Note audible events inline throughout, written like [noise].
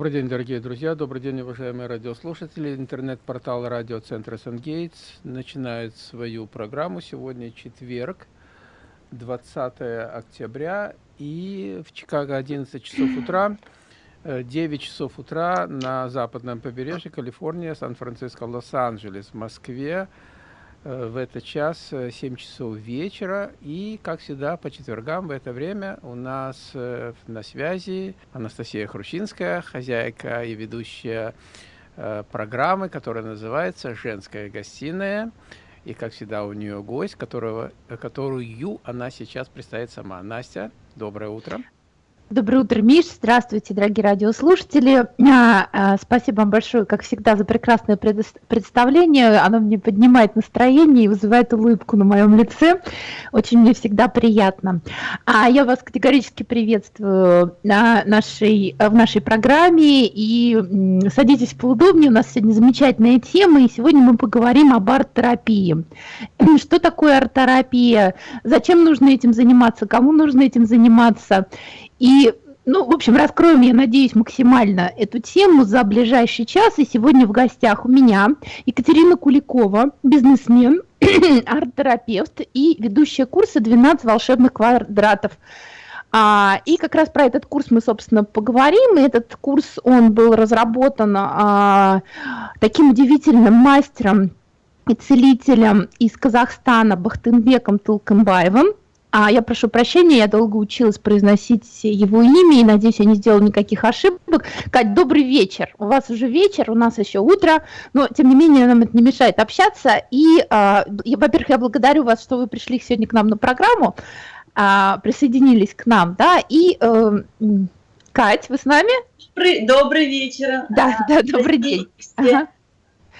Добрый день, дорогие друзья, добрый день, уважаемые радиослушатели. Интернет-портал радиоцентра Сангейтс начинает свою программу. Сегодня четверг, 20 октября, и в Чикаго 11 часов утра, 9 часов утра на западном побережье Калифорния, Сан-Франциско, Лос-Анджелес, Москве, Э, в этот час 7 э, часов вечера. И, как всегда, по четвергам в это время у нас э, на связи Анастасия Хрущинская, хозяйка и ведущая программы, которая называется «Женская гостиная». И, как всегда, у нее гость, которого, которую она сейчас представит сама. Настя, доброе утро. Доброе утро, Миш. Здравствуйте, дорогие радиослушатели. А, а, спасибо вам большое, как всегда, за прекрасное представление. Оно мне поднимает настроение и вызывает улыбку на моем лице. Очень мне всегда приятно. А я вас категорически приветствую на нашей, в нашей программе. И садитесь поудобнее. У нас сегодня замечательная тема. И сегодня мы поговорим об арт-терапии. [clears throat] Что такое арт-терапия? Зачем нужно этим заниматься? Кому нужно этим заниматься? И, ну, в общем, раскроем, я надеюсь, максимально эту тему за ближайший час. И сегодня в гостях у меня Екатерина Куликова, бизнесмен, [clears throat] арт-терапевт и ведущая курса «12 волшебных квадратов». А, и как раз про этот курс мы, собственно, поговорим. И этот курс, он был разработан а, таким удивительным мастером и целителем из Казахстана Бахтынбеком Тулканбаевым. А я прошу прощения, я долго училась произносить его имя, и надеюсь, я не сделала никаких ошибок. Кать, добрый вечер. У вас уже вечер, у нас еще утро, но тем не менее нам это не мешает общаться. И, а, во-первых, я благодарю вас, что вы пришли сегодня к нам на программу, а, присоединились к нам, да, и э, Кать, вы с нами? Добрый, добрый вечер. Да, а, да, добрый день. Ага.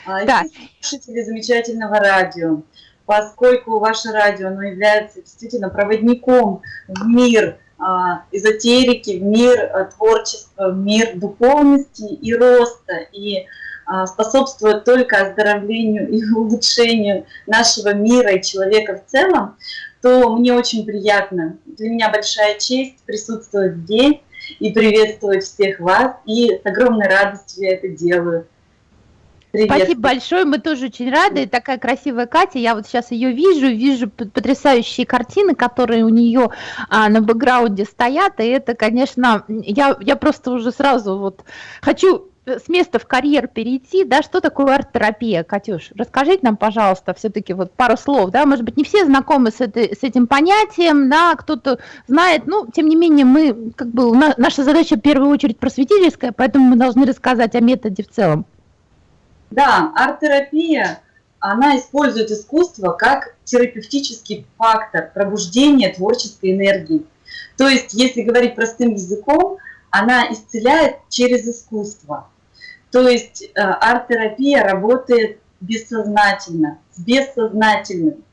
А, да. Слушатели замечательного радио поскольку ваше радио оно является действительно проводником в мир а, эзотерики, в мир а, творчества, в мир духовности и роста, и а, способствует только оздоровлению и [laughs] улучшению нашего мира и человека в целом, то мне очень приятно, для меня большая честь присутствовать здесь и приветствовать всех вас, и с огромной радостью я это делаю. Привет. Спасибо большое, мы тоже очень рады. Такая красивая Катя, я вот сейчас ее вижу, вижу потрясающие картины, которые у нее а, на бэкграунде стоят, и это, конечно, я, я просто уже сразу вот хочу с места в карьер перейти, да, что такое арт-терапия, Катюш? Расскажите нам, пожалуйста, все-таки вот пару слов, да, может быть, не все знакомы с, этой, с этим понятием, да, кто-то знает, ну, тем не менее, мы, как бы, наша задача в первую очередь просветительская, поэтому мы должны рассказать о методе в целом. Да, арт-терапия, она использует искусство как терапевтический фактор пробуждения творческой энергии. То есть, если говорить простым языком, она исцеляет через искусство. То есть э, арт-терапия работает бессознательно, с бессознательным.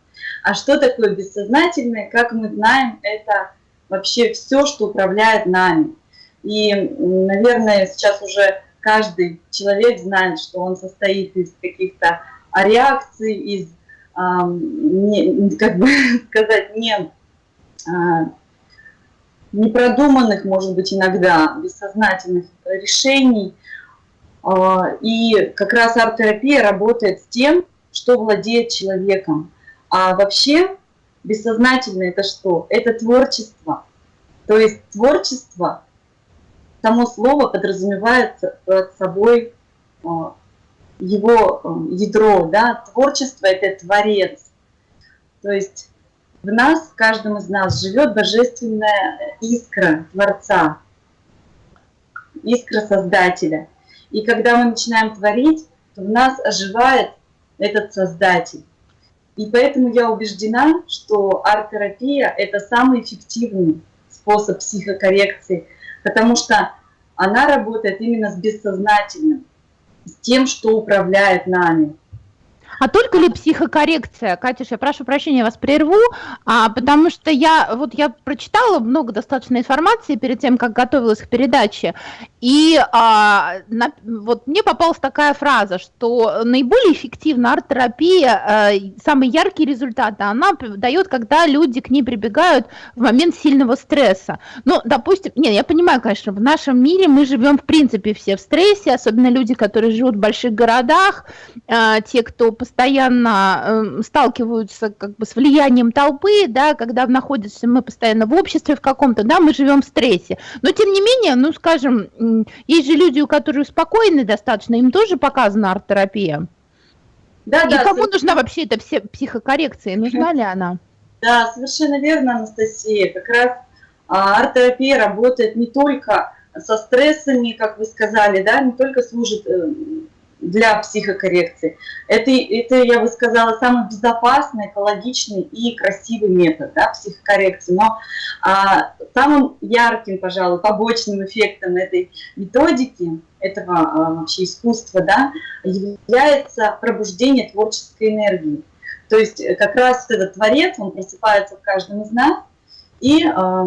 А что такое бессознательное? Как мы знаем, это вообще все, что управляет нами. И, наверное, сейчас уже каждый человек знает, что он состоит из каких-то реакций, из, э, не, как бы [laughs] сказать, не, э, непродуманных, может быть, иногда бессознательных решений. Э, и как раз арт-терапия работает с тем, что владеет человеком. А вообще бессознательное это что? Это творчество. То есть творчество само слово подразумевает под собой а, его а, ядро, да, творчество – это творец. То есть в нас, в каждом из нас живет божественная искра Творца, искра Создателя. И когда мы начинаем творить, то в нас оживает этот Создатель. И поэтому я убеждена, что арт-терапия – это самый эффективный способ психокоррекции – потому что она работает именно с бессознательным, с тем, что управляет нами. А только ли психокоррекция? Катюш, я прошу прощения, вас прерву, а, потому что я, вот я прочитала много достаточно информации перед тем, как готовилась к передаче, И а, на, вот мне попалась такая фраза, что наиболее эффективна арт-терапия, а, самые яркие результаты она дает, когда люди к ней прибегают в момент сильного стресса. Ну, допустим, нет, я понимаю, конечно, в нашем мире мы живем в принципе все в стрессе, особенно люди, которые живут в больших городах, а, те, кто постоянно а, сталкиваются как бы с влиянием толпы, да, когда находимся мы постоянно в обществе в каком-то, да, мы живем в стрессе. Но тем не менее, ну, скажем, есть же люди, у которых спокойны достаточно, им тоже показана арт-терапия. Да, И да, кому совершенно... нужна вообще эта все психокоррекция? Нужна ли она? Да, совершенно верно, Анастасия. Как раз а, арт-терапия работает не только со стрессами, как вы сказали, да, не только служит э, для психокоррекции. Это, это, я бы сказала, самый безопасный, экологичный и красивый метод да, психокоррекции. Но а, самым ярким, пожалуй, побочным эффектом этой методики, этого а, вообще искусства, да, является пробуждение творческой энергии. То есть э, как раз этот творец, он просыпается в каждом из нас и а,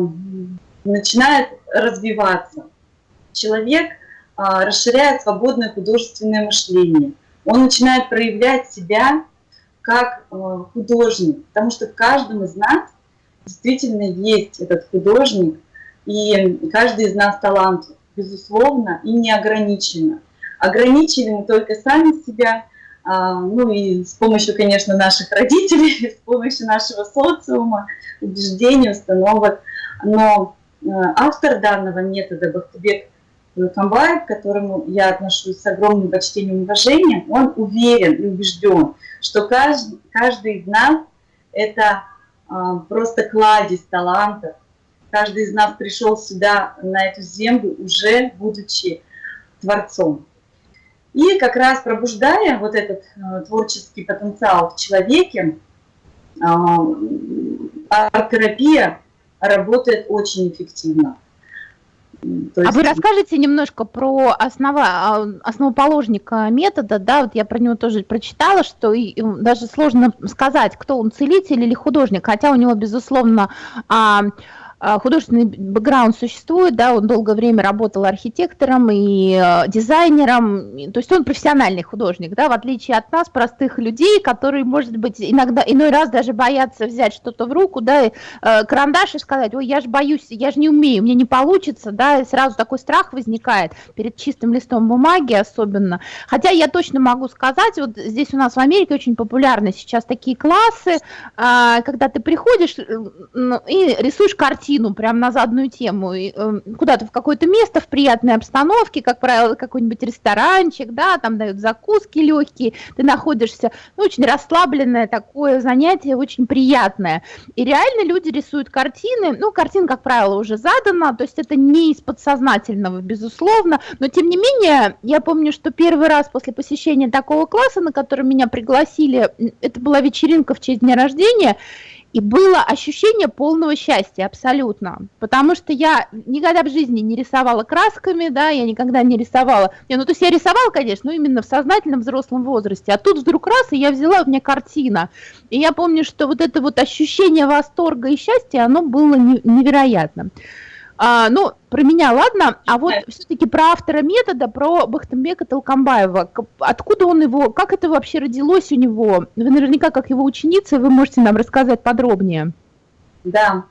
начинает развиваться. Человек расширяет свободное художественное мышление. Он начинает проявлять себя как а, художник, потому что в каждом из нас действительно есть этот художник, и каждый из нас талант, безусловно, и неограниченно. Ограничили мы только сами себя, а, ну и с помощью, конечно, наших родителей, [laughs] с помощью нашего социума, убеждений, установок. Но автор данного метода Бахтыбек Камбаев, к которому я отношусь с огромным почтением и уважением, он уверен и убежден, что каждый, каждый из нас – это а, просто кладезь талантов. Каждый из нас пришел сюда, на эту землю, уже будучи творцом. И как раз пробуждая вот этот а, творческий потенциал в человеке, а, арт-терапия работает очень эффективно. Есть... А вы расскажете немножко про основа, а, основоположника метода, да, вот я про него тоже прочитала, что и, даже сложно сказать, кто он, целитель или художник, хотя у него, безусловно, а, а, художественный бэкграунд существует, да, он долгое время работал архитектором и э, дизайнером, то есть он профессиональный художник, да, в отличие от нас, простых людей, которые, может быть, иногда, иной раз даже боятся взять что-то в руку, да, э, карандаш и сказать, ой, я же боюсь, я же не умею, мне не получится, да, и сразу такой страх возникает перед чистым листом бумаги особенно. Хотя я точно могу сказать, вот здесь у нас в Америке очень популярны сейчас такие классы, э, когда ты приходишь и рисуешь картину, картину прям на заданную тему, и, э, куда-то в какое-то место в приятной обстановке, как правило, какой-нибудь ресторанчик, да, там дают закуски легкие, ты находишься, ну, очень расслабленное такое занятие, очень приятное. И реально люди рисуют картины, ну, картина, как правило, уже задана, то есть это не из подсознательного, безусловно, но тем не менее, я помню, что первый раз после посещения такого класса, на который меня пригласили, это была вечеринка в честь дня рождения, и было ощущение полного счастья абсолютно, потому что я никогда в жизни не рисовала красками, да, я никогда не рисовала, не, ну то есть я рисовала, конечно, но именно в сознательном взрослом возрасте, а тут вдруг раз, и я взяла, у меня картина, и я помню, что вот это вот ощущение восторга и счастья, оно было невероятным. А, ну, про меня, ладно, а вот все-таки про автора метода, про Бахтамбека Толкамбаева. Откуда он его, как это вообще родилось у него? Вы наверняка, как его ученица, вы можете нам рассказать подробнее. Да,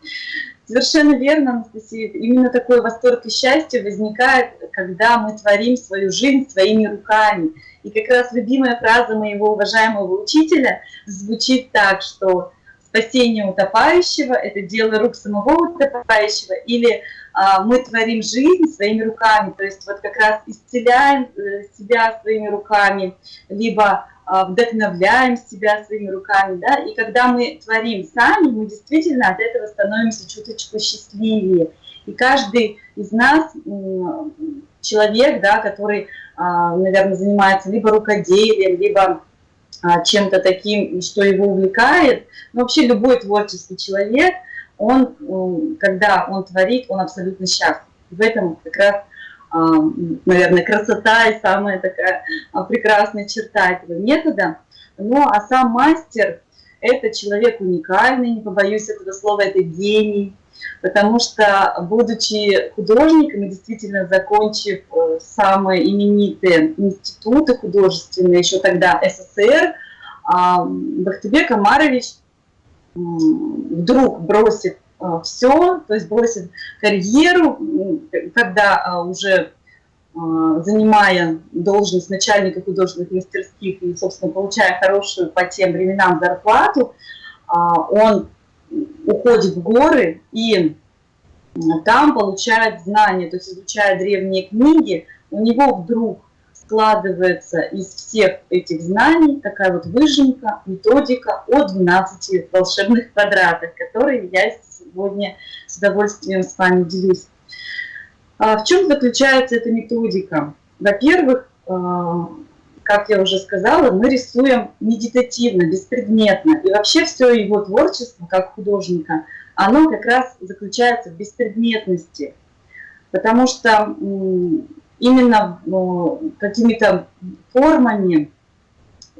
совершенно верно, Анастасия. Именно такой восторг и счастье возникает, когда мы творим свою жизнь своими руками. И как раз любимая фраза моего уважаемого учителя звучит так, что спасение утопающего – это дело рук самого утопающего, или а, мы творим жизнь своими руками, то есть вот как раз исцеляем э, себя своими руками, либо а, вдохновляем себя своими руками, да, и когда мы творим сами, мы действительно от этого становимся чуточку счастливее. И каждый из нас, человек, да, который, а, наверное, занимается либо рукоделием, либо чем-то таким, что его увлекает, но вообще любой творческий человек – он, когда он творит, он абсолютно счастлив. В этом как раз, а, наверное, красота и самая такая а, прекрасная черта этого метода. Ну, а сам мастер, это человек уникальный, не побоюсь этого слова, это гений, потому что, будучи художником и действительно закончив э, самые именитые институты художественные, еще тогда СССР, а, Бахтыбек Амарович вдруг бросит э, все, то есть бросит карьеру, когда а, уже занимая должность начальника художественных мастерских и, собственно, получая хорошую по тем временам зарплату, он уходит в горы и там получает знания, то есть изучая древние книги, у него вдруг складывается из всех этих знаний такая вот выжимка, методика о 12 волшебных квадратах, которые я сегодня с удовольствием с вами делюсь. А в чем заключается эта методика? Во-первых, а, как я уже сказала, мы рисуем медитативно, беспредметно. И вообще все его творчество, как художника, оно как раз заключается в беспредметности. Потому что именно какими-то формами,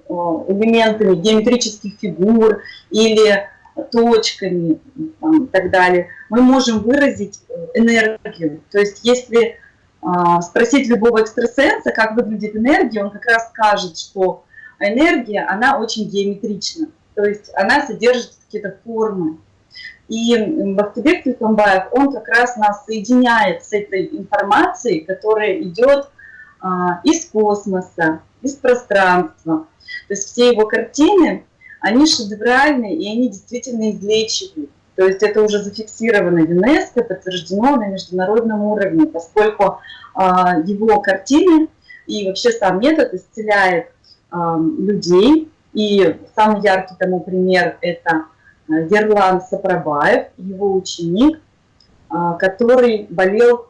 элементами геометрических фигур или точками там, и так далее, мы можем выразить э, энергию. То есть если а, спросить любого экстрасенса, как выглядит энергия, он как раз скажет, что энергия, она очень геометрична, то есть она содержит какие-то формы. И Бахтибек Тюлькамбаев, он как раз нас соединяет с этой информацией, которая идет а, из космоса, из пространства. То есть все его картины, они шедевральные, и они действительно излечивают. То есть это уже зафиксировано ЮНЕСКО, подтверждено на международном уровне, поскольку э, его картины и вообще сам метод исцеляет э, людей. И самый яркий тому пример – это Ерлан Сапрабаев, его ученик, э, который болел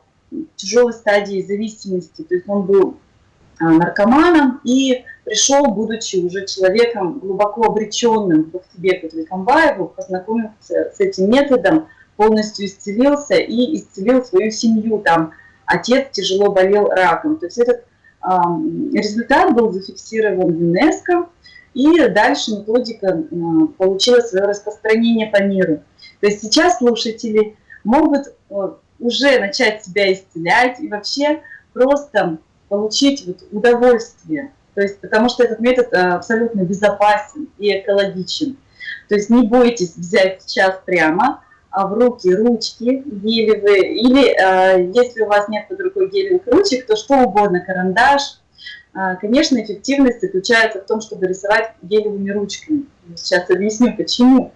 тяжелой стадией зависимости. То есть он был наркоманом и пришел, будучи уже человеком глубоко обреченным к Бахтибеку Тулькамбаеву, познакомился с этим методом, полностью исцелился и исцелил свою семью. Там отец тяжело болел раком. То есть этот результат был зафиксирован в ЮНЕСКО, и дальше методика получила свое распространение по миру. То есть сейчас слушатели могут э, уже начать себя исцелять и вообще просто получить вот удовольствие. То есть, потому что этот метод э, абсолютно безопасен и экологичен. То есть не бойтесь взять сейчас прямо а в руки ручки гелевые, или э, если у вас нет под рукой гелевых ручек, то что угодно, карандаш. Э, конечно, эффективность заключается в том, чтобы рисовать гелевыми ручками. Сейчас объясню, почему.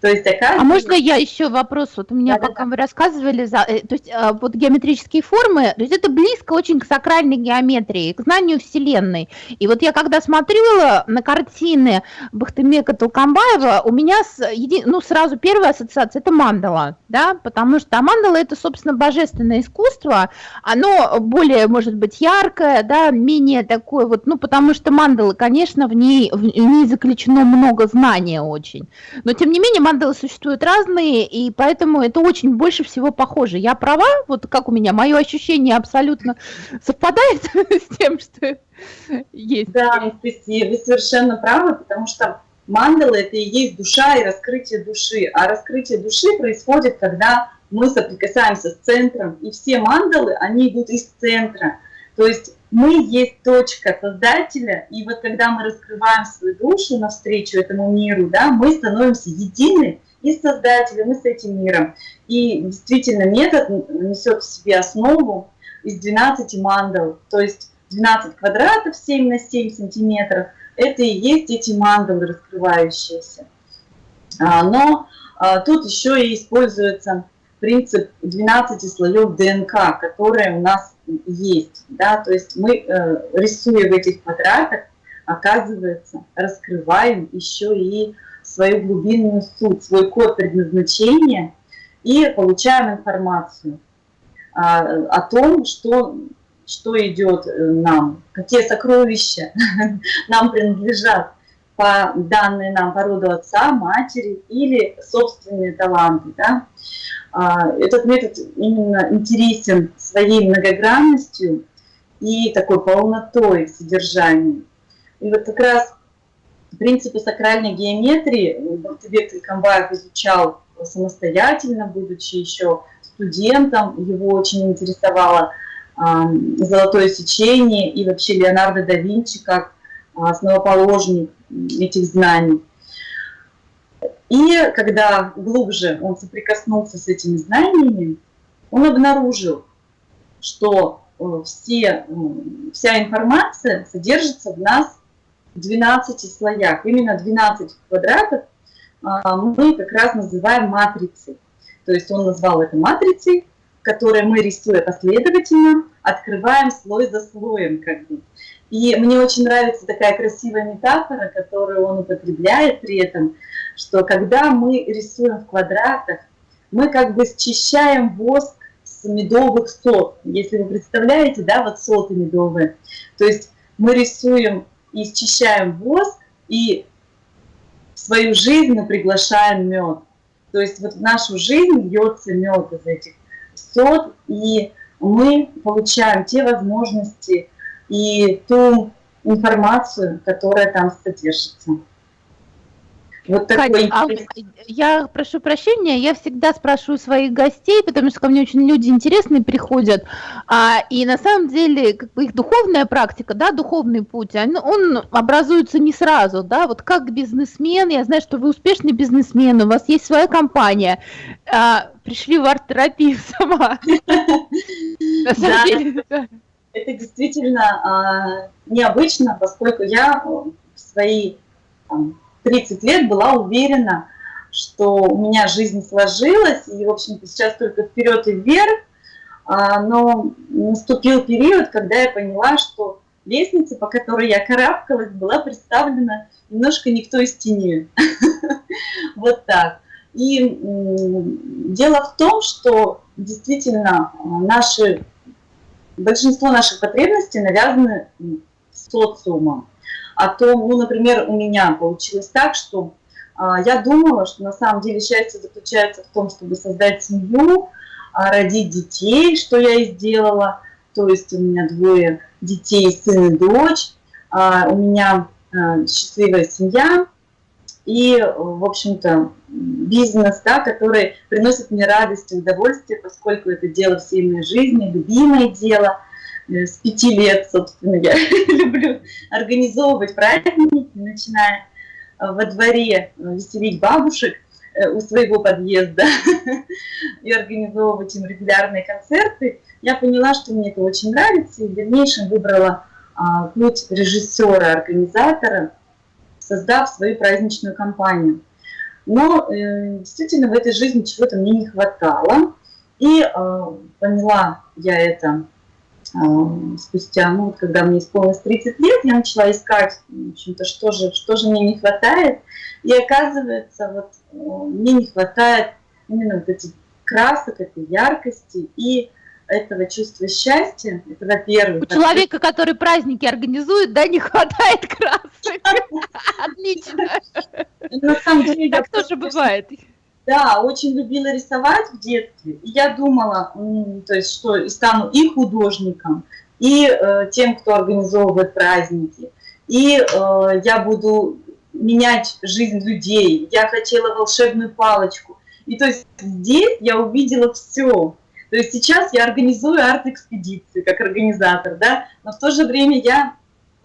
То есть такая... А можно я еще вопрос? Вот у меня, да, пока да. вы рассказывали, за, э, то есть а, вот геометрические формы, то есть это близко очень к сакральной геометрии, к знанию Вселенной. И вот я когда смотрела на картины Бахтемека Толкамбаева, у меня с, еди, ну, сразу первая ассоциация – это мандала, да, потому что мандала – это, собственно, божественное искусство, оно более, может быть, яркое, да, менее такое вот, ну, потому что мандала, конечно, в ней, в ней заключено много знания очень, но, тем не менее, мандалы существуют разные, и поэтому это очень больше всего похоже. Я права? Вот как у меня, мое ощущение абсолютно совпадает [laughs] с тем, что есть. Да, вы совершенно правы, потому что мандалы – это и есть душа и раскрытие души. А раскрытие души происходит, когда мы соприкасаемся с центром, и все мандалы, они идут из центра. То есть мы есть точка Создателя, и вот когда мы раскрываем свою душу навстречу этому миру, да, мы становимся едины и с Создателем, и с этим миром. И действительно метод несет в себе основу из 12 мандал, то есть 12 квадратов 7 на 7 сантиметров, это и есть эти мандалы раскрывающиеся. А, но а, тут еще и используется принцип 12 слоев ДНК, которые у нас есть. Да? То есть мы, э, рисуя в этих квадратах, оказывается, раскрываем еще и свою глубинную суть, свой код предназначения и получаем информацию а, о том, что, что идет э, нам, какие сокровища [laughs] нам принадлежат по данной нам по роду отца, матери или собственные таланты. Да? А, этот метод именно интересен своей многогранностью и такой полнотой в содержании. И вот как раз принципы сакральной геометрии Бахтыбек Илькамбаев изучал самостоятельно, будучи еще студентом. Его очень интересовало золотое сечение и вообще Леонардо да Винчи как основоположник этих знаний. И когда глубже он соприкоснулся с этими знаниями, он обнаружил, что э, все, вся информация содержится в нас в 12 слоях. Именно 12 квадратов а, мы как раз называем матрицей. То есть он назвал это матрицей, которые мы, рисуя последовательно, открываем слой за слоем. Как бы. И мне очень нравится такая красивая метафора, которую он употребляет при этом, что когда мы рисуем в квадратах, мы как бы счищаем воск с медовых сот. Если вы представляете, да, вот соты медовые. То есть мы рисуем и счищаем воск, и в свою жизнь мы приглашаем мед. То есть вот в нашу жизнь льется мед из этих сот, и мы получаем те возможности и ту информацию, которая там содержится. Вот такой Кать, а я прошу прощения, я всегда спрашиваю своих гостей, потому что ко мне очень люди интересные приходят, а, и на самом деле как бы их духовная практика, да, духовный путь, он, он образуется не сразу, да, вот как бизнесмен, я знаю, что вы успешный бизнесмен, у вас есть своя компания, а, пришли в арт-терапию [laughs] сама. [laughs] Это действительно а, необычно, поскольку я в свои 30 лет была уверена, что у меня жизнь сложилась, и, в общем-то, сейчас только вперед и вверх, а, но наступил период, когда я поняла, что лестница, по которой я карабкалась, была представлена немножко никто из тени. Вот так. И дело в том, что действительно наши, большинство наших потребностей навязаны социумом. О том, ну, например, у меня получилось так, что а, я думала, что на самом деле счастье заключается в том, чтобы создать семью, а, родить детей, что я и сделала. То есть у меня двое детей, сын и дочь, а, у меня а, счастливая семья и, в общем-то, бизнес, да, который приносит мне радость и удовольствие, поскольку это дело всей моей жизни, любимое дело – Э, с пяти лет, собственно, я [laughs] люблю организовывать праздники, начиная э, во дворе э, веселить бабушек у своего подъезда [laughs] и организовывать им регулярные концерты, я поняла, что мне это очень нравится, и в дальнейшем выбрала а, путь режиссера, организатора, создав свою праздничную кампанию. Но э, действительно в этой жизни чего-то мне не хватало, и э, поняла я это спустя, ну, вот когда мне исполнилось 30 лет, я начала искать, в общем-то, что же, что же мне не хватает. И оказывается, вот мне не хватает именно вот этих красок, этой яркости и этого чувства счастья, это во-первых. У человека, который праздники организует, да, не хватает красок. [laughs] Отлично. На самом деле, так тоже бывает. Да, очень любила рисовать в детстве. И я думала, то есть, что и стану и художником, и э, тем, кто организовывает праздники. И э, я буду менять жизнь людей. Я хотела волшебную палочку. И то есть здесь я увидела все. То есть сейчас я организую арт-экспедиции как организатор, да, но в то же время я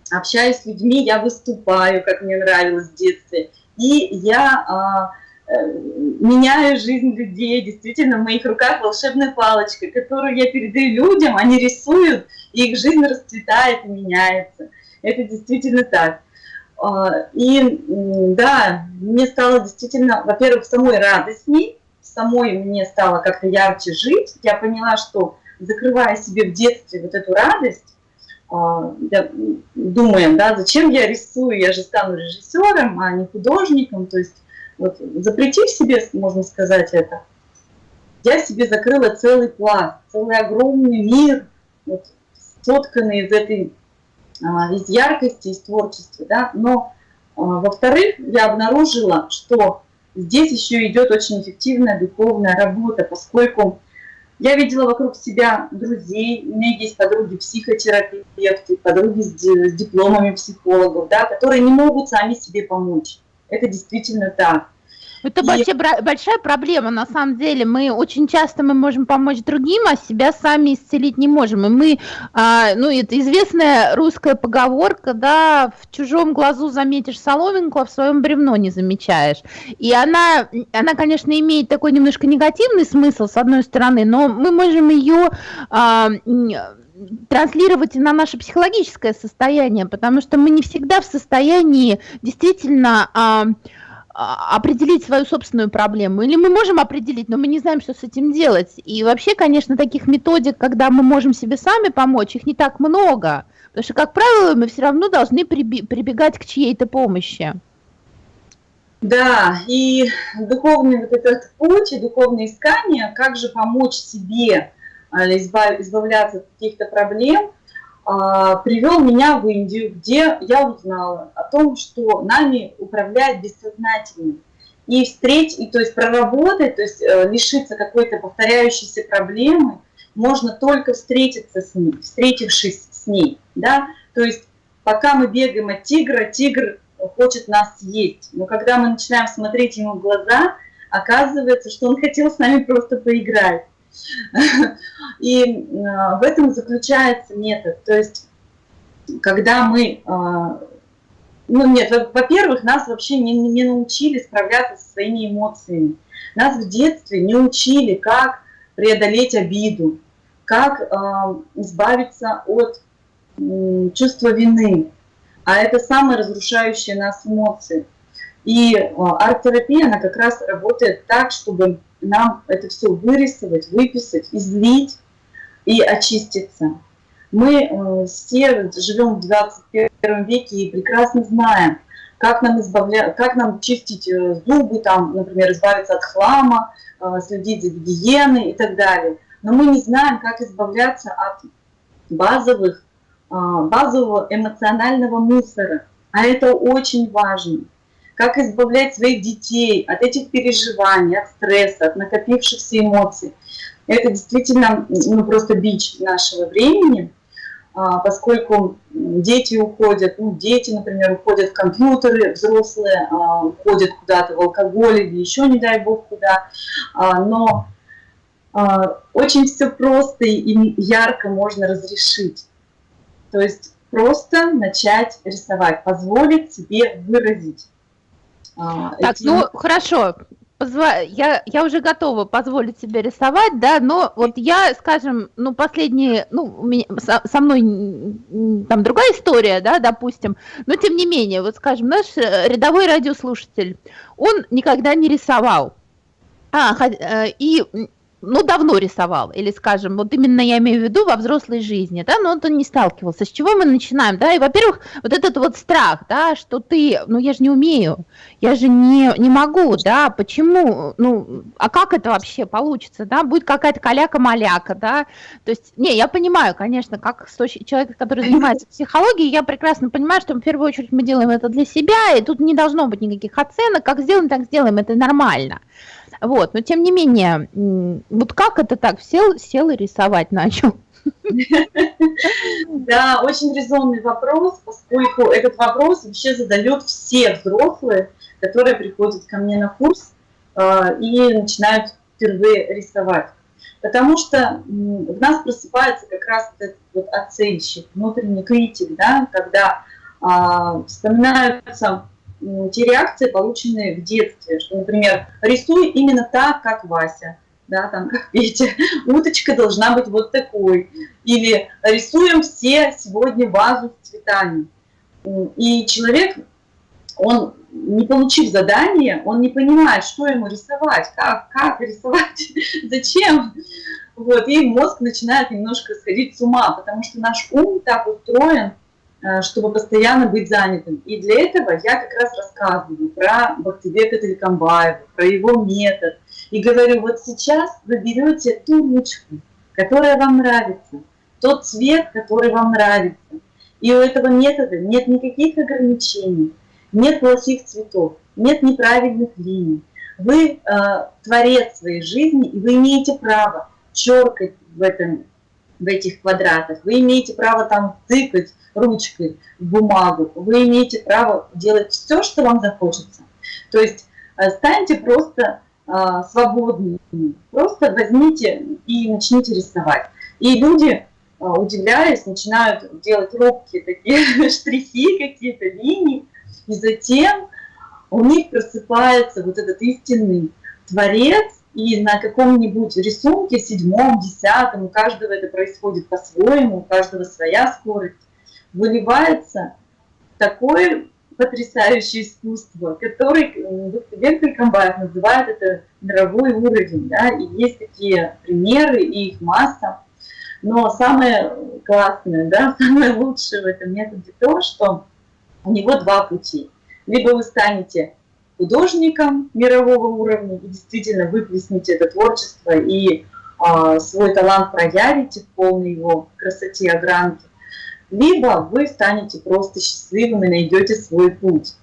общаюсь с людьми, я выступаю, как мне нравилось в детстве. И я а, Э, меняю жизнь людей. Действительно, в моих руках волшебная палочка, которую я передаю людям, они рисуют, и их жизнь расцветает и меняется. Это действительно так. А, и да, мне стало действительно, во-первых, самой радостней, самой мне стало как-то ярче жить. Я поняла, что закрывая себе в детстве вот эту радость, а, думаем, да, зачем я рисую, я же стану режиссером, а не художником, то есть вот запретив себе, можно сказать это, я себе закрыла целый пласт, целый огромный мир, вот, сотканный из этой, а, из яркости, из творчества, да, но, а, во-вторых, я обнаружила, что здесь еще идет очень эффективная духовная работа, поскольку Я видела вокруг себя друзей, у меня есть подруги психотерапевты, подруги с дипломами психологов, да, которые не могут сами себе помочь. Это действительно так. Это большая, большая проблема, на самом деле. Мы очень часто мы можем помочь другим, а себя сами исцелить не можем. И мы, а, ну, это известная русская поговорка, да, в чужом глазу заметишь соломинку, а в своем бревно не замечаешь. И она, она, конечно, имеет такой немножко негативный смысл, с одной стороны, но мы можем ее а, транслировать и на наше психологическое состояние, потому что мы не всегда в состоянии действительно а, определить свою собственную проблему. Или мы можем определить, но мы не знаем, что с этим делать. И вообще, конечно, таких методик, когда мы можем себе сами помочь, их не так много. Потому что, как правило, мы все равно должны прибегать к чьей-то помощи. Да, и духовный вот этот путь, и духовное искание, как же помочь себе а, избавляться от каких-то проблем – а, привел меня в Индию, где я узнала о том, что нами управляет бессознательно. И встретить, и, то есть проработать, то есть э, лишиться какой-то повторяющейся проблемы, можно только встретиться с ней, встретившись с ней. Да? То есть пока мы бегаем от тигра, тигр хочет нас съесть. Но когда мы начинаем смотреть ему в глаза, оказывается, что он хотел с нами просто поиграть. [laughs] И э, в этом заключается метод. То есть, когда мы... Э, ну нет, во-первых, нас вообще не, не научили справляться со своими эмоциями. Нас в детстве не учили, как преодолеть обиду, как э, избавиться от чувства вины. А это самые разрушающие нас эмоции. И арт-терапия, она как раз работает так, чтобы нам это все вырисовать, выписать, излить и очиститься. Мы э, все живем в 21 веке и прекрасно знаем, как нам, избавля... как нам чистить э, зубы, там, например, избавиться от хлама, э, следить за гигиеной и так далее. Но мы не знаем, как избавляться от базовых, базового эмоционального мусора. А это очень важно как избавлять своих детей от этих переживаний, от стресса, от накопившихся эмоций. Это действительно ну, просто бич нашего времени, а, поскольку дети уходят, ну, дети, например, уходят в компьютеры, взрослые а, уходят куда-то в алкоголь или еще, не дай бог, куда. А, но очень все просто и ярко можно разрешить. То есть просто начать рисовать, позволить себе выразить. А, так, эти... ну хорошо, я, я уже готова позволить себе рисовать, да, но вот я, скажем, ну, последние, ну, у меня, со, со мной там другая история, да, допустим, но тем не менее, вот, скажем, наш э, рядовой радиослушатель, он никогда не рисовал. А, э, и ну, давно рисовал, или, скажем, вот именно я имею в виду во взрослой жизни, да, но он не сталкивался. С чего мы начинаем, да, и, во-первых, вот этот вот страх, да, что ты, ну, я же не умею, я же не, не могу, да, почему, ну, а как это вообще получится, да, будет какая-то каляка-маляка, да, то есть, не, я понимаю, конечно, как человек, который занимается [laughs] психологией, я прекрасно понимаю, что в первую очередь мы делаем это для себя, и тут не должно быть никаких оценок, как сделаем, так сделаем, это нормально. Вот, но тем не менее, вот как это так? Сел, сел и рисовать начал. [laughs] Да, очень резонный вопрос, поскольку этот вопрос вообще задают все взрослые, которые приходят ко мне на курс э, и начинают впервые рисовать. Потому что в нас просыпается как раз этот вот оценщик, внутренний критик, да, когда а, вспоминаются те реакции, полученные в детстве, что, например, рисуй именно так, как Вася, да, там, как [laughs] Петя, уточка должна быть вот такой, или рисуем все сегодня вазу с цветами. И человек, он, не получив задание, он не понимает, что ему рисовать, как, как рисовать, [laughs] зачем. Вот, и мозг начинает немножко сходить с ума, потому что наш ум так устроен, чтобы постоянно быть занятым. И для этого я как раз рассказываю про Бахтибека Телекомбаева, про его метод. И говорю, вот сейчас вы берете ту ручку, которая вам нравится, тот цвет, который вам нравится. И у этого метода нет никаких ограничений, нет плохих цветов, нет неправильных линий. Вы э, творец своей жизни, и вы имеете право черкать в, этом, в этих квадратах, вы имеете право там тыкать ручкой в бумагу, вы имеете право делать все, что вам захочется. То есть э, станьте просто а, свободными, просто возьмите и начните рисовать. И люди, а, удивляясь, начинают делать робкие такие [laughs] штрихи, какие-то линии, и затем у них просыпается вот этот истинный творец, и на каком-нибудь рисунке, седьмом, десятом, у каждого это происходит по-своему, у каждого своя скорость, выливается такое потрясающее искусство, который Венкель Камбаев называет это мировой уровень, да, и есть такие примеры, и их масса. Но самое классное, да, [laughs] самое лучшее в этом методе то, что у него два пути. Либо вы станете художником мирового уровня и действительно выплесните это творчество и а, свой талант проявите в полной его красоте, огранке, либо вы станете просто счастливым и найдете свой путь.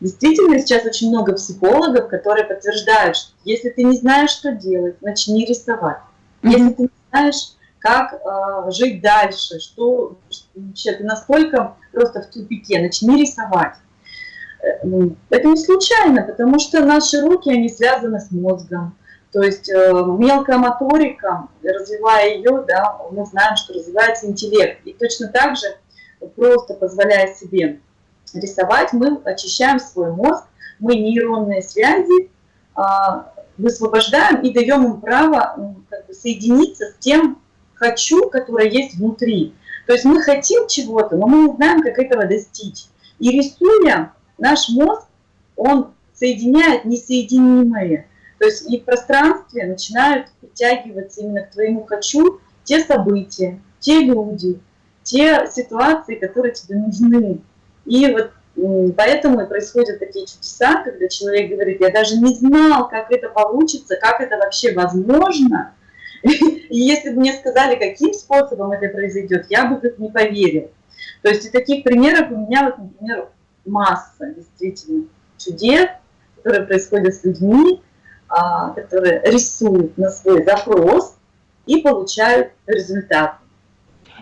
Действительно, сейчас очень много психологов, которые подтверждают, что если ты не знаешь, что делать, начни рисовать. Если ты не знаешь, как э, жить дальше, что вообще ты насколько просто в тупике, начни рисовать. Э, это не случайно, потому что наши руки, они связаны с мозгом. То есть э, мелкая моторика, развивая ее, да, мы знаем, что развивается интеллект. И точно так же, просто позволяя себе рисовать, мы очищаем свой мозг, мы нейронные связи э, высвобождаем и даем им право как бы, соединиться с тем «хочу», которое есть внутри. То есть мы хотим чего-то, но мы не знаем, как этого достичь. И рисуя, наш мозг, он соединяет несоединимое. То есть и в пространстве начинают притягиваться именно к твоему «хочу» те события, те люди, те ситуации, которые тебе нужны. И вот поэтому и происходят такие чудеса, когда человек говорит, я даже не знал, как это получится, как это вообще возможно. [laughs] И если бы мне сказали, каким способом это произойдет, я бы тут не поверил. То есть и таких примеров у меня, вот, например, масса действительно чудес, которые происходят с людьми, а, которые рисуют на свой запрос и получают результат.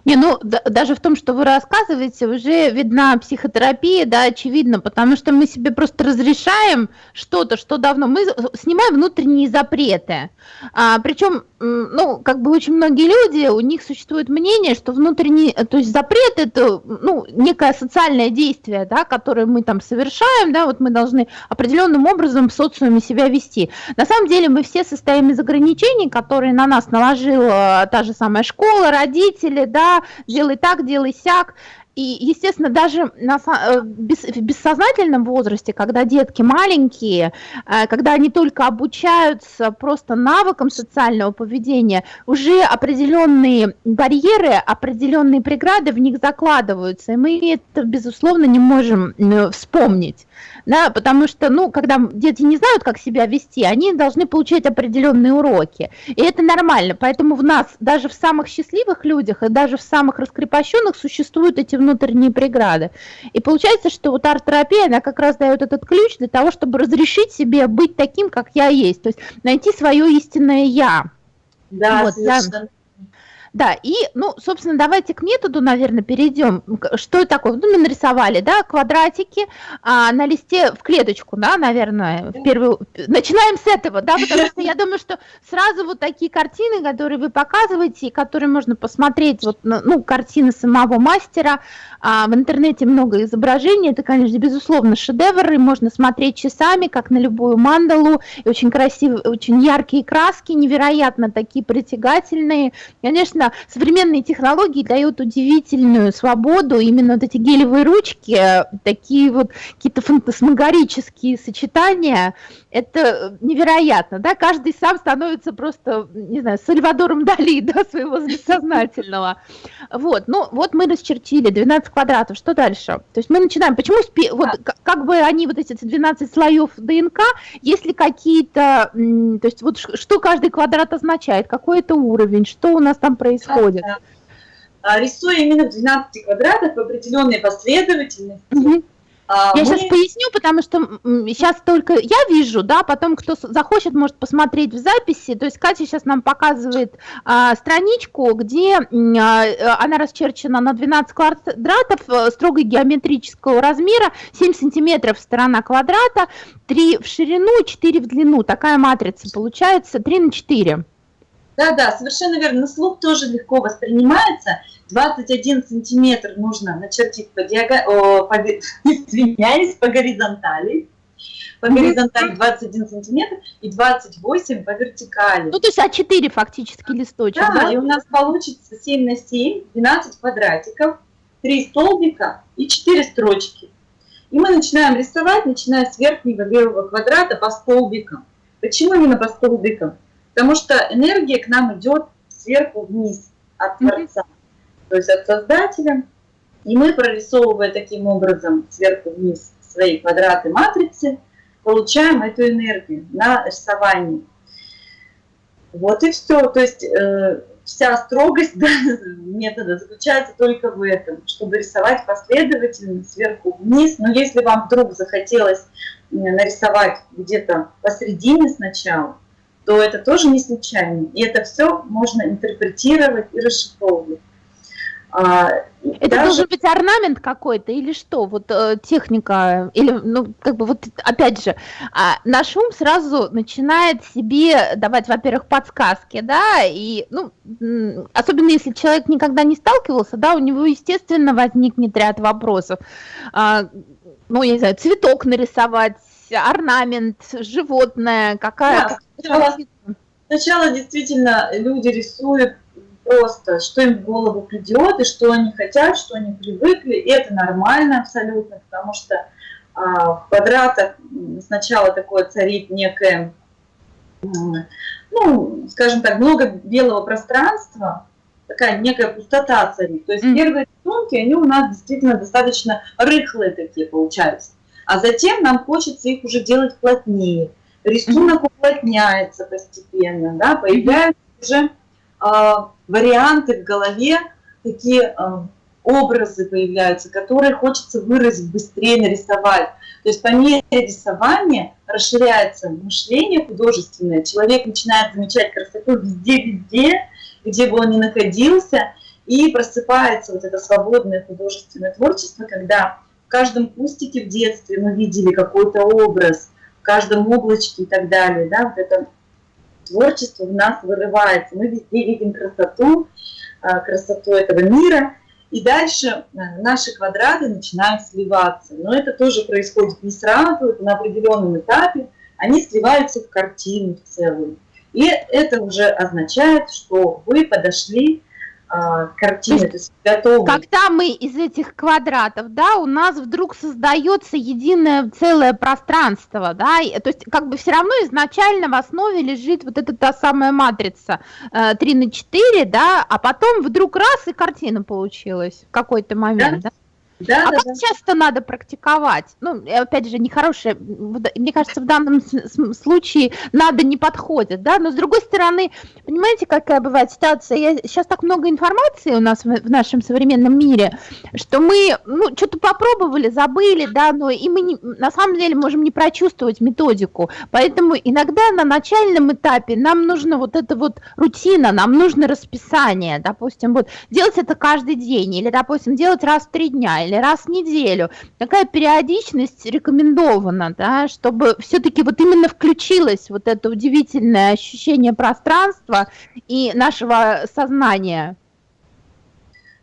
Не, ну да, даже в том, что вы рассказываете, уже видна психотерапия, да, очевидно, потому что мы себе просто разрешаем что-то, что давно, мы снимаем внутренние запреты. А, причем, ну, как бы очень многие люди, у них существует мнение, что внутренний, то есть запрет это, ну, некое социальное действие, да, которое мы там совершаем, да, вот мы должны определенным образом в социуме себя вести. На самом деле мы все состоим из ограничений, которые на нас наложила та же самая школа, родители, да, делай так, делай сяк. И, естественно, даже на, э, в бессознательном возрасте, когда детки маленькие, э, когда они только обучаются просто навыкам социального поведения, уже определенные барьеры, определенные преграды в них закладываются, и мы это, безусловно, не можем вспомнить да, потому что, ну, когда дети не знают, как себя вести, они должны получать определенные уроки, и это нормально, поэтому в нас, даже в самых счастливых людях и даже в самых раскрепощенных существуют эти внутренние преграды, и получается, что вот арт-терапия, она как раз дает этот ключ для того, чтобы разрешить себе быть таким, как я есть, то есть найти свое истинное «я». Да, вот, совершенно. Да, и, ну, собственно, давайте к методу, наверное, перейдем. Что такое? Ну, мы нарисовали, да, квадратики а, на листе в клеточку, да, наверное, в первую... Начинаем с этого, да, потому что я думаю, что сразу вот такие картины, которые вы показываете, которые можно посмотреть, вот, ну, картины самого мастера, а, в интернете много изображений, это, конечно, безусловно, шедевры, можно смотреть часами, как на любую мандалу, и очень красивые, очень яркие краски, невероятно такие притягательные. Конечно, конечно, современные технологии дают удивительную свободу, именно вот эти гелевые ручки, такие вот какие-то фантасмагорические сочетания, это невероятно, да, каждый сам становится просто, не знаю, Сальвадором Дали, [laughs] да, своего бессознательного. Вот, ну, вот мы расчертили 12 квадратов, что дальше? То есть мы начинаем, почему, спи, вот, как бы они, вот эти 12 слоев ДНК, если какие-то, то есть вот что каждый квадрат означает, какой это уровень, что у нас там происходит? Да, да. Рисуя именно 12 квадратов в определенной последовательности, угу А, я мы... сейчас поясню, потому что сейчас только я вижу, да, потом кто захочет, может посмотреть в записи. То есть Катя сейчас нам показывает а, страничку, где а, она расчерчена на 12 квадратов э, строго геометрического размера, 7 сантиметров сторона квадрата, 3 в ширину, 4 в длину. Такая матрица получается 3 на 4. Да, да, совершенно верно. Слух тоже легко воспринимается. 21 сантиметр нужно начертить по диагонали, по... [laughs] извиняюсь, по горизонтали. По горизонтали 21 сантиметр и 28 по вертикали. Ну, то есть А4 фактически листочек, да? Да, и у нас получится 7 на 7, 12 квадратиков, 3 столбика и 4 строчки. И мы начинаем рисовать, начиная с верхнего левого квадрата по столбикам. Почему именно по столбикам? Потому что энергия к нам идет сверху вниз от Творца, mm-hmm. то есть от Создателя. И мы, прорисовывая таким образом сверху вниз свои квадраты матрицы, получаем эту энергию на рисовании. Вот и все. То есть э, вся строгость [laughs] да, метода заключается только в этом, чтобы рисовать последовательно сверху вниз. Но если вам вдруг захотелось нарисовать где-то посередине сначала, то это тоже не случайно. И это все можно интерпретировать и расшифровывать. А, это даже... должен быть орнамент какой-то или что? Вот э, техника, или, ну, как бы вот, опять же, а, наш ум сразу начинает себе давать, во-первых, подсказки, да, и, ну, особенно если человек никогда не сталкивался, да, у него, естественно, возникнет ряд вопросов. А, ну, я не знаю, цветок нарисовать, орнамент, животное, какая... Да, сначала, сначала действительно люди рисуют просто, что им в голову придет, и что они хотят, что они привыкли, и это нормально абсолютно, потому что а, в квадратах сначала такое царит некое, ну, скажем так, много белого пространства, такая некая пустота царит. То есть mm. первые рисунки, они у нас действительно достаточно рыхлые такие получаются а затем нам хочется их уже делать плотнее. Рисунок уплотняется постепенно, да, появляются уже э, варианты в голове, такие э, образы появляются, которые хочется выразить быстрее, нарисовать. То есть по мере рисования расширяется мышление художественное, человек начинает замечать красоту везде-везде, где бы он ни находился, и просыпается вот это свободное художественное творчество, когда в каждом кустике в детстве мы видели какой-то образ, в каждом облачке и так далее. Да? Вот это творчество в нас вырывается. Мы везде видим красоту, а, красоту этого мира. И дальше а, наши квадраты начинают сливаться. Но это тоже происходит не сразу, это на определенном этапе. Они сливаются в картину в целую. И это уже означает, что вы подошли картины, то есть, то есть готовы. Когда мы из этих квадратов, да, у нас вдруг создается единое целое пространство, да, и, то есть как бы все равно изначально в основе лежит вот эта та самая матрица э, 3 на 4, да, а потом вдруг раз и картина получилась в какой-то момент, да? да? Да, а да, как да. часто надо практиковать? Ну, опять же, нехорошее, мне кажется, в данном случае надо не подходит, да, но с другой стороны, понимаете, какая бывает ситуация? Я, сейчас так много информации у нас в, в нашем современном мире, что мы, ну, что-то попробовали, забыли, да, но и мы не, на самом деле можем не прочувствовать методику, поэтому иногда на начальном этапе нам нужно вот это вот рутина, нам нужно расписание, допустим, вот делать это каждый день, или, допустим, делать раз в три дня, или раз в неделю. Такая периодичность рекомендована, да, чтобы все-таки вот именно включилось вот это удивительное ощущение пространства и нашего сознания.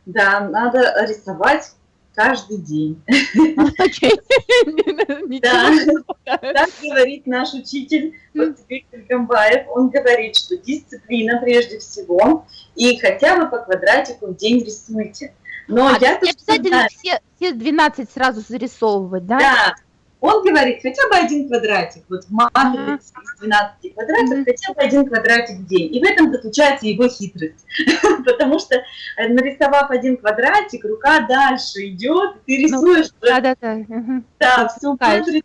Да, надо рисовать каждый день. [laughs] Да, так говорит наш учитель Камбаев. Он говорит, что дисциплина прежде всего, и хотя бы по квадратику в день рисуйте. Но а, я обязательно все, все 12 сразу зарисовывать, да? Да. Он говорит, хотя бы один квадратик, вот в матрице из 12 квадратов, mm хотя бы один квадратик в день. И в этом заключается его хитрость. [laughs] Потому что э, нарисовав один квадратик, рука дальше идет, ты ну, рисуешь. Да, да, да. Да, всю матрицу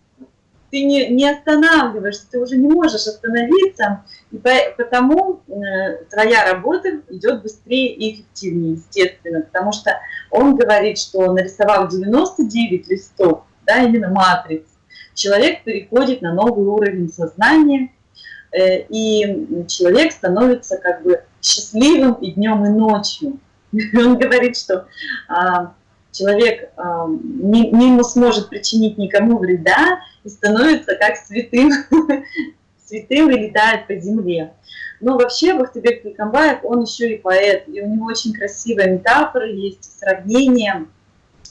ты не, не останавливаешься, ты уже не можешь остановиться, и потому э, твоя работа идет быстрее и эффективнее, естественно, потому что он говорит, что нарисовав 99 листов, да, именно матрицы. Человек переходит на новый уровень сознания, э, и человек становится как бы счастливым и днем, и ночью. [laughs] Он говорит, что а, человек а, не, не сможет причинить никому вреда и становится как святым, [laughs] святым и летает по земле. Но вообще Бахтыбек Пикамбаев, он еще и поэт, и у него очень красивые метафоры есть, сравнения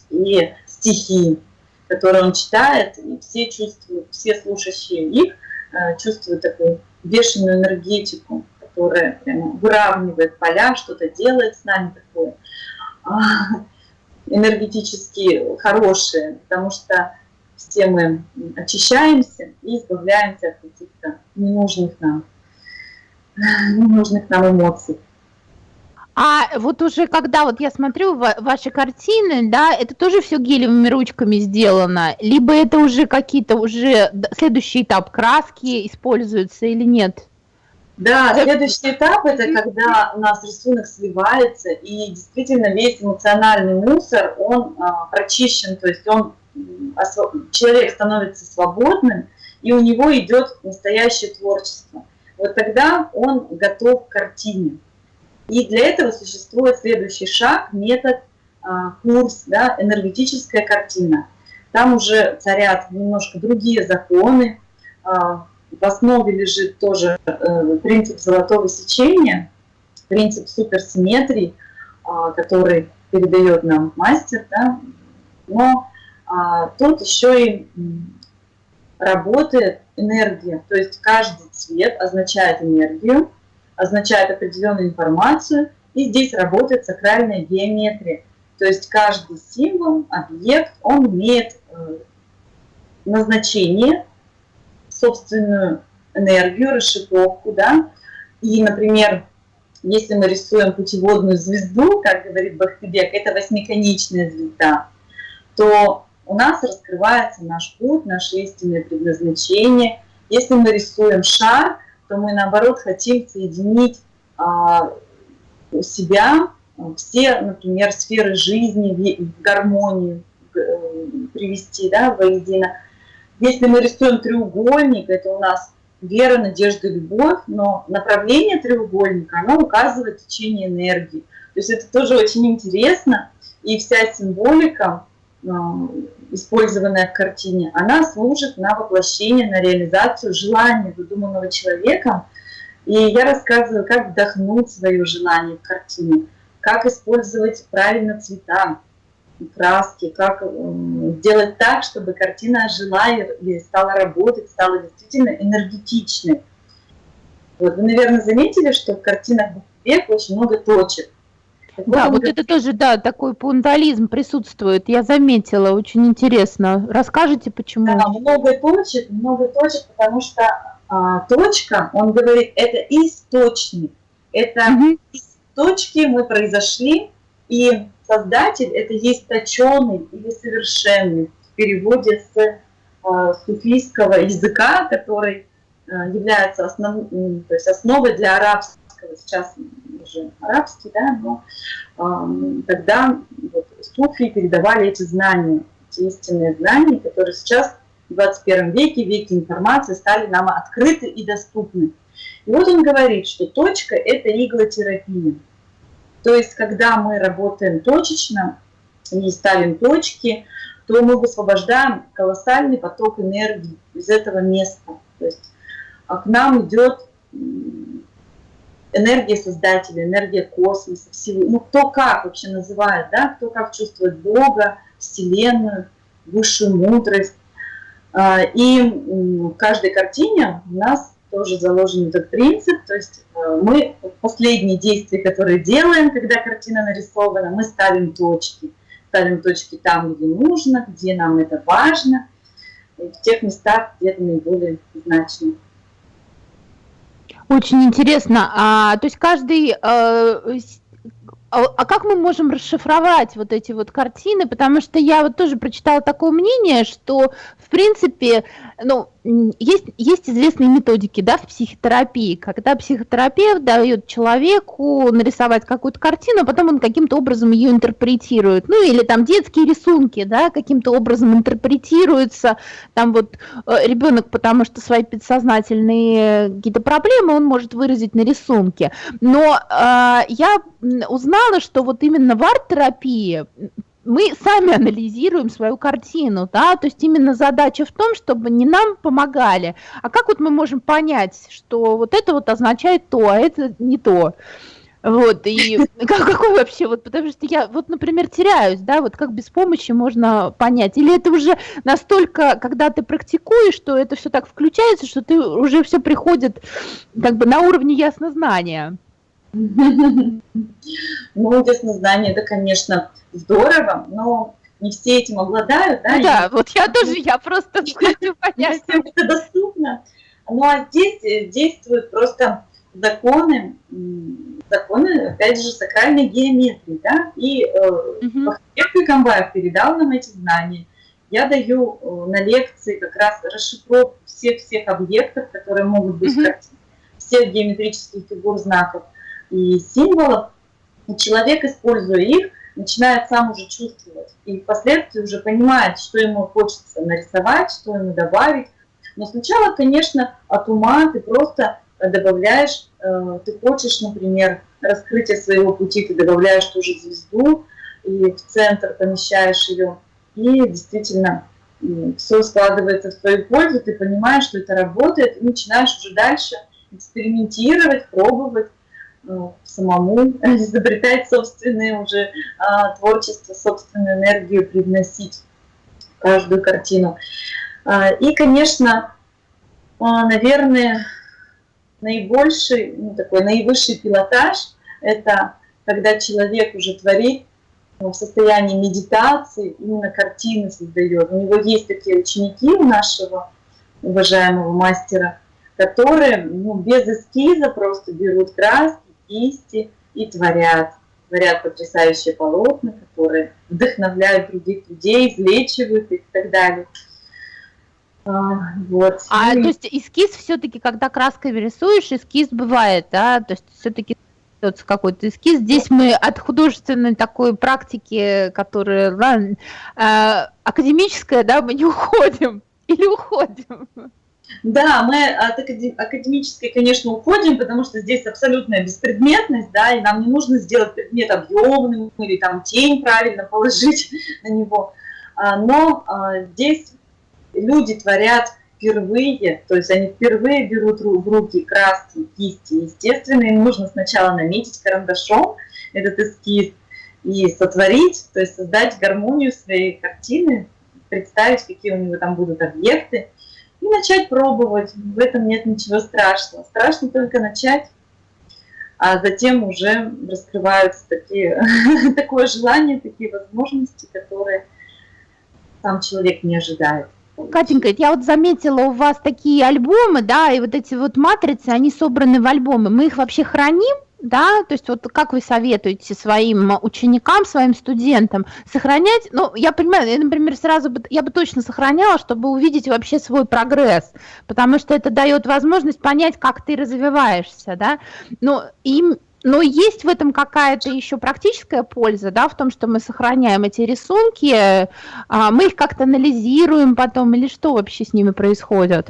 и стихи, которые он читает, и все чувствуют, все слушающие их э, чувствуют такую бешеную энергетику, которая прямо выравнивает поля, что-то делает с нами такое а, энергетически хорошее, потому что все мы очищаемся и избавляемся от каких-то ненужных нам ненужных нам эмоций. А вот уже когда вот я смотрю ваши картины, да, это тоже все гелевыми ручками сделано, либо это уже какие-то уже следующий этап краски используются или нет? Да, следующий этап это когда у нас рисунок сливается и действительно весь эмоциональный мусор он а, прочищен, то есть он человек становится свободным и у него идет настоящее творчество вот тогда он готов к картине. И для этого существует следующий шаг, метод, а, курс, да, энергетическая картина. Там уже царят немножко другие законы. А, в основе лежит тоже э, принцип золотого сечения, принцип суперсимметрии, а, который передает нам мастер. Да? Но тут еще и работает энергия. То есть каждый цвет означает энергию, означает определенную информацию, и здесь работает сакральная геометрия. То есть каждый символ, объект, он имеет э, назначение, собственную энергию, расшифровку, да. И, например, если мы рисуем путеводную звезду, как говорит Бахтыбек, это восьмиконечная звезда, то у нас раскрывается наш путь, наше истинное предназначение. Если мы рисуем шар, то мы наоборот хотим соединить а, у себя все, например, сферы жизни в, гармонию, э, привести да, воедино. Если мы рисуем треугольник, это у нас вера, надежда, любовь, но направление треугольника, оно указывает течение энергии. То есть это тоже очень интересно, и вся символика использованная в картине, она служит на воплощение, на реализацию желания, выдуманного человеком. И я рассказываю, как вдохнуть свое желание в картине, как использовать правильно цвета, краски, как сделать так, чтобы картина ожила и стала работать, стала действительно энергетичной. Вот. Вы, наверное, заметили, что в картинах Бухтебека очень много точек. Да, вот это тоже, да, такой пунктуализм присутствует. Я заметила, очень интересно. Расскажите, почему? Да, много точек, много точек, потому что а, точка, он говорит, это источник. Это угу. из точки мы произошли, и создатель это есть точеный или совершенный в переводе с а, суфийского языка, который а, является основ, то есть основой для арабского. Сейчас уже арабский, да, но э, тогда вот, суфи передавали эти знания, эти истинные знания, которые сейчас в 21 веке, веке информации, стали нам открыты и доступны. И вот он говорит, что точка – это иглотерапия. То есть, когда мы работаем точечно и ставим точки, то мы высвобождаем колоссальный поток энергии из этого места. То есть а к нам идет энергия создателя, энергия космоса, всего, ну кто как вообще называет, да, кто как чувствует Бога, Вселенную, высшую мудрость. А, и в каждой картине у нас тоже заложен этот принцип, то есть а, мы последние действия, которые делаем, когда картина нарисована, мы ставим точки. Ставим точки там, где нужно, где нам это важно, в тех местах, где это наиболее значимо. Очень интересно. А, то есть каждый... А, а, а как мы можем расшифровать вот эти вот картины? Потому что я вот тоже прочитала такое мнение, что, в принципе, ну, есть, есть известные методики, да, в психотерапии, когда психотерапевт дает человеку нарисовать какую-то картину, а потом он каким-то образом ее интерпретирует, ну, или там детские рисунки, да, каким-то образом интерпретируются, там вот э, ребенок, потому что свои подсознательные какие-то проблемы он может выразить на рисунке, но э, я узнала, что вот именно в арт-терапии мы сами анализируем свою картину, да, то есть именно задача в том, чтобы не нам помогали, а как вот мы можем понять, что вот это вот означает то, а это не то. Вот, и [laughs] как, какой вообще, вот, потому что я, вот, например, теряюсь, да, вот как без помощи можно понять, или это уже настолько, когда ты практикуешь, что это все так включается, что ты уже все приходит как бы на уровне яснознания. Ну, яснознание, это, конечно, здорово, но не все этим обладают, да? Да, вот я тоже, я просто хочу понять. Это доступно. Ну, а здесь э, действуют просто законы, законы, опять же, сакральной геометрии, да, и угу. Камбаев передал нам эти знания. Я даю э, на лекции как раз расшифровку всех-всех объектов, которые могут быть угу. Всех геометрических фигур, знаков и символов, и человек, используя их, начинает сам уже чувствовать. И впоследствии уже понимает, что ему хочется нарисовать, что ему добавить. Но сначала, конечно, от ума ты просто добавляешь, э, ты хочешь, например, раскрытие своего пути, ты добавляешь тоже звезду и в центр помещаешь ее. И действительно все складывается в твою пользу, ты понимаешь, что это работает, и начинаешь уже дальше экспериментировать, пробовать. Ну, самому [laughs] изобретать собственное уже а, творчество, собственную энергию привносить в каждую картину. А, и, конечно, а, наверное, наибольший, ну, такой наивысший пилотаж – это когда человек уже творит ну, в состоянии медитации, именно картины создает. У него есть такие ученики у нашего уважаемого мастера, которые ну, без эскиза просто берут краски кисти и творят. Творят потрясающие полотна, которые вдохновляют других людей, излечивают их и так далее. А, вот. А и... то есть эскиз все-таки, когда краской рисуешь, эскиз бывает, да? То есть все-таки какой-то эскиз. Здесь мы от художественной такой практики, которая э, академическая, да, мы не уходим или уходим. Да, мы от академической, конечно, уходим, потому что здесь абсолютная беспредметность, да, и нам не нужно сделать предмет объемным или там тень правильно положить [laughs] на него. А, но а, здесь люди творят впервые, то есть они впервые берут в руки краски, кисти. Естественно, им нужно сначала наметить карандашом этот эскиз и сотворить, то есть создать гармонию своей картины, представить, какие у него там будут объекты и начать пробовать. В этом нет ничего страшного. Страшно только начать, а затем уже раскрываются такие, [laughs] такое желание, такие возможности, которые сам человек не ожидает. Катенька, я вот заметила у вас такие альбомы, да, и вот эти вот матрицы, они собраны в альбомы. Мы их вообще храним да, то есть вот как вы советуете своим ученикам, своим студентам сохранять, ну, я понимаю, я, например, сразу бы, я бы точно сохраняла, чтобы увидеть вообще свой прогресс, потому что это дает возможность понять, как ты развиваешься, да, но им, но есть в этом какая-то еще практическая польза, да, в том, что мы сохраняем эти рисунки, а, мы их как-то анализируем потом, или что вообще с ними происходит?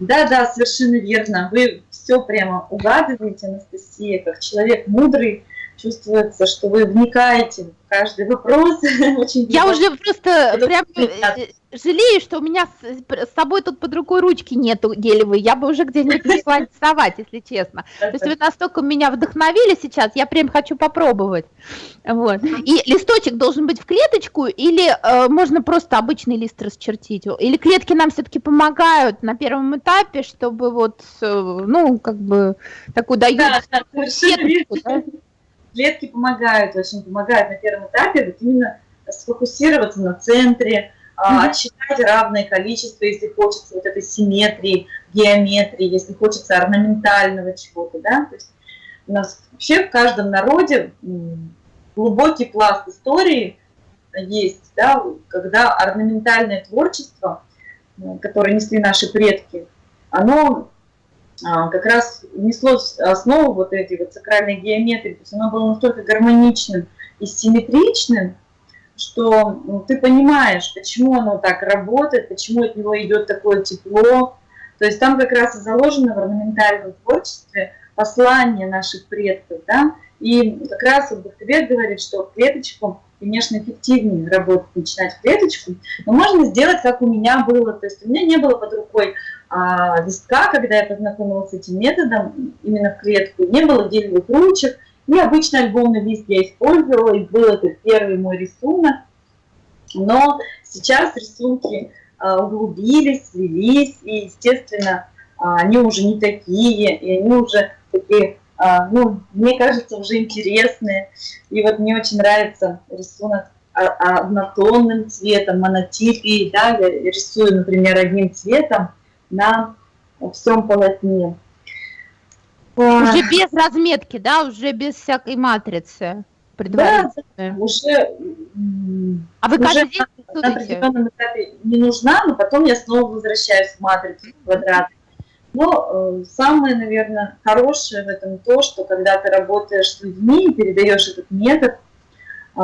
Да, да, совершенно верно. Вы все прямо угадываете, Анастасия, как человек мудрый, чувствуется, что вы вникаете в каждый вопрос. [laughs] Очень Я уже просто прям э, жалею, что у меня с, с собой тут под рукой ручки нету гелевой. Я бы уже где-нибудь [laughs] начала рисовать, если честно. То есть вы настолько меня вдохновили сейчас, я прям хочу попробовать. Вот. И листочек должен быть в клеточку или э, можно просто обычный лист расчертить? Или клетки нам все-таки помогают на первом этапе, чтобы вот, э, ну, как бы такую дают да, да, да? Клетки помогают, очень помогают на первом этапе вот именно сфокусироваться на центре, mm-hmm. отсчитать равное количество, если хочется вот этой симметрии, геометрии, если хочется орнаментального чего-то, да, то есть у нас вообще в каждом народе глубокий пласт истории есть, да, когда орнаментальное творчество которое несли наши предки, оно как раз несло основу вот этой вот сакральной геометрии, то есть оно было настолько гармоничным и симметричным, что ты понимаешь, почему оно так работает, почему от него идет такое тепло. То есть там как раз и заложено в орнаментальном творчестве послание наших предков, да, и как раз вот Бахтебек говорит, что клеточку, конечно, эффективнее работать, начинать клеточку, но можно сделать, как у меня было, то есть у меня не было под рукой а, листка, когда я познакомилась с этим методом, именно в клетку, не было гелевых ручек, и обычно альбомный лист я использовала, и был это первый мой рисунок. Но сейчас рисунки а, углубились, слились, и, естественно, а, они уже не такие, и они уже такие, ну, мне кажется, уже интересные. И вот мне очень нравится рисунок однотонным цветом, монотипией, да, я рисую, например, одним цветом на всем полотне. Уже без разметки, да, уже без всякой матрицы предварительной. Да, уже, а вы каждый день на определенном этапе не нужна, но потом я снова возвращаюсь в матрицу квадрат. Но э, самое, наверное, хорошее в этом то, что когда ты работаешь с людьми и передаешь этот метод э,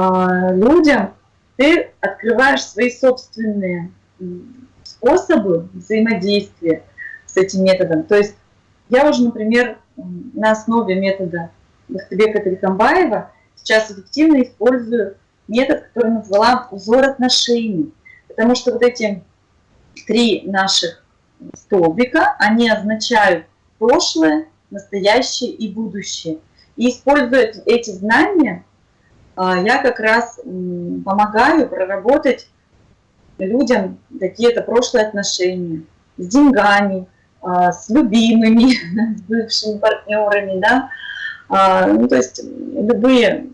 людям, ты открываешь свои собственные способы взаимодействия с этим методом. То есть я уже, например, на основе метода Бахтыбека Тарихамбаева сейчас эффективно использую метод, который назвала узор отношений. Потому что вот эти три наших столбика, они означают прошлое, настоящее и будущее. И используя эти знания, а, я как раз помогаю проработать людям какие-то прошлые отношения с деньгами, а, с любимыми, [laughs] с бывшими партнерами, да, а, ну, то есть любые,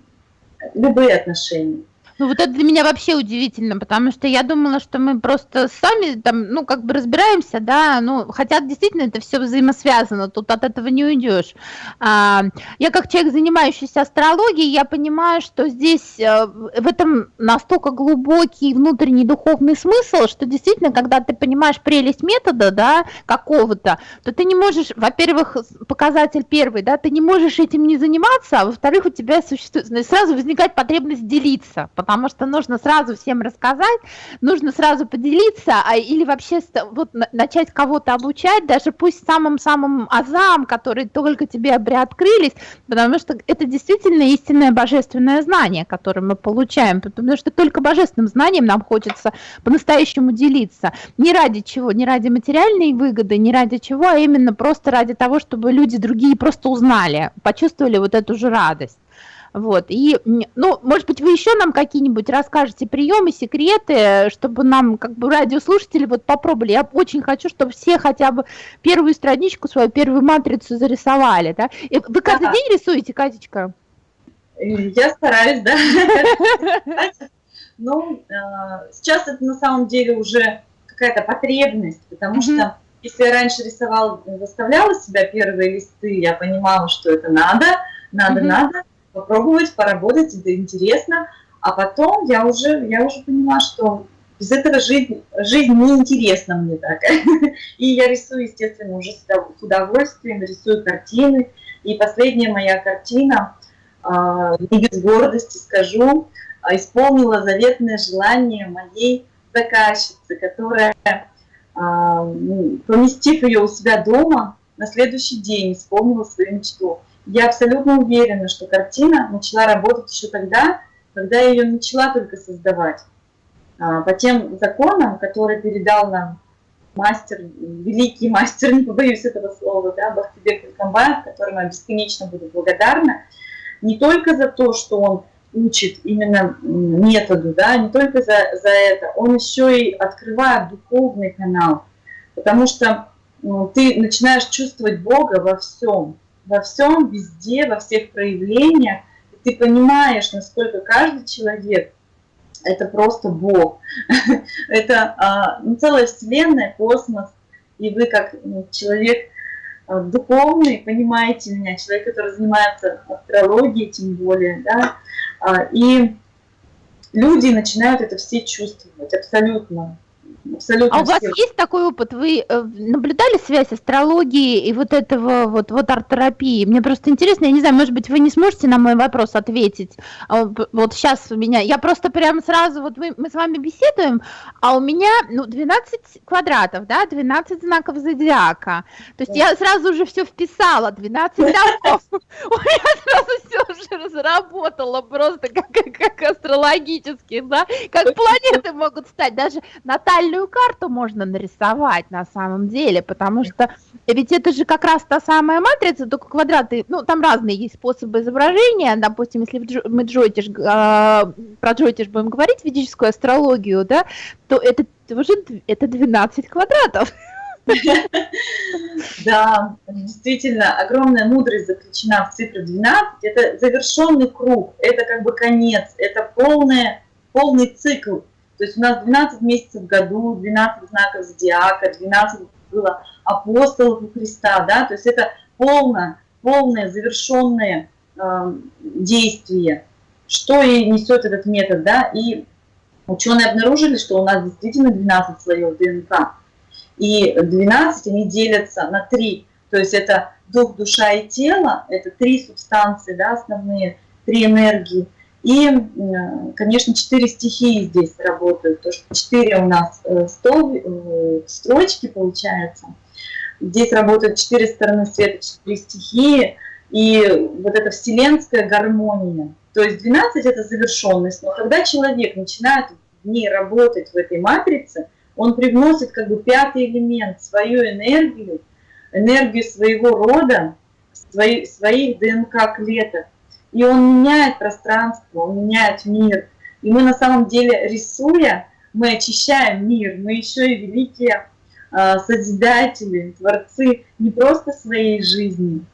любые отношения. Ну вот это для меня вообще удивительно, потому что я думала, что мы просто сами там, ну как бы разбираемся, да, ну хотя действительно это все взаимосвязано, тут от этого не уйдешь. А, я как человек, занимающийся астрологией, я понимаю, что здесь а, в этом настолько глубокий внутренний духовный смысл, что действительно, когда ты понимаешь прелесть метода, да, какого-то, то ты не можешь, во-первых, показатель первый, да, ты не можешь этим не заниматься, а во-вторых, у тебя существует, сразу возникает потребность делиться, потому что нужно сразу всем рассказать, нужно сразу поделиться, а, или вообще вот, начать кого-то обучать, даже пусть самым-самым азам, которые только тебе приоткрылись, потому что это действительно истинное божественное знание, которое мы получаем, потому что только божественным знанием нам хочется по-настоящему делиться. Не ради чего, не ради материальной выгоды, не ради чего, а именно просто ради того, чтобы люди другие просто узнали, почувствовали вот эту же радость. Вот, и, ну, может быть, вы еще нам какие-нибудь расскажете приемы, секреты, чтобы нам, как бы, радиослушатели вот попробовали. Я очень хочу, чтобы все хотя бы первую страничку, свою первую матрицу зарисовали, да. И вы каждый день рисуете, Катечка? Я стараюсь, да. Ну, э, сейчас это на самом деле уже какая-то потребность, потому что если я раньше рисовала, заставляла себя первые листы, я понимала, что это надо, надо, надо, попробовать, поработать, это интересно. А потом я уже, я уже поняла, что без этого жизнь, жизнь неинтересна мне так. [laughs] И я рисую, естественно, уже с удовольствием, рисую картины. И последняя моя картина, а, не без гордости скажу, а, исполнила заветное желание моей заказчицы, которая, а, поместив ее у себя дома, на следующий день исполнила свою мечту. Я абсолютно уверена, что картина начала работать еще тогда, когда я ее начала только создавать. А, по тем законам, которые передал нам мастер, великий мастер, [laughs] не побоюсь этого слова, да, Бахтибек Илкамбаев, которому я бесконечно буду благодарна, не только за то, что он учит именно методу, да, не только за, за это, он еще и открывает духовный канал, потому что ну, ты начинаешь чувствовать Бога во всем, во всем, везде, во всех проявлениях. Ты понимаешь, насколько каждый человек – это просто Бог. [laughs] это а, ну, целая вселенная, космос. И вы как ну, человек а, духовный, понимаете меня, человек, который занимается астрологией тем более, да, а, и люди начинают это все чувствовать абсолютно. Абсолютно. А у вас все. есть такой опыт? Вы э, наблюдали связь астрологии и вот этого вот, вот арт-терапии? Мне просто интересно, я не знаю, может быть, вы не сможете на мой вопрос ответить. А вот сейчас у меня, я просто прямо сразу, вот мы, мы с вами беседуем, а у меня, ну, 12 квадратов, да, 12 знаков зодиака. То есть я сразу уже все вписала, 12 знаков. [laughs] У меня сразу все уже разработало просто как, как астрологически, да, как планеты могут стать. Даже натальную карту можно нарисовать на самом деле, потому что ведь это же как раз та самая матрица, только квадраты, ну, там разные есть способы изображения, допустим, если мы джойтиш, а, про джойтиш будем говорить, ведическую астрологию, да, то это уже это 12 квадратов. [laughs] Да, действительно, огромная мудрость заключена в цифре 12. Это завершенный круг, это как бы конец, это полное, полный цикл. То есть у нас 12 месяцев в году, 12 знаков зодиака, 12 было апостолов у Христа, да, то есть это полное, полное завершенное э, действие, что и несет этот метод, да, и ученые обнаружили, что у нас действительно 12 слоев ДНК, и 12 они делятся на три. То есть это дух, душа и тело, это три субстанции, да, основные, три энергии. И, конечно, четыре стихии здесь работают. То, что четыре у нас э, стол, э, строчки получается. Здесь работают четыре стороны света, четыре стихии. И вот эта вселенская гармония. То есть 12 это завершенность. Но когда человек начинает в ней работать, в этой матрице, он привносит как бы пятый элемент, свою энергию, энергию своего рода, свои, своих ДНК-клеток. И он меняет пространство, он меняет мир. И мы на самом деле, рисуя, мы очищаем мир, мы еще и великие э, созидатели, творцы не просто своей жизни.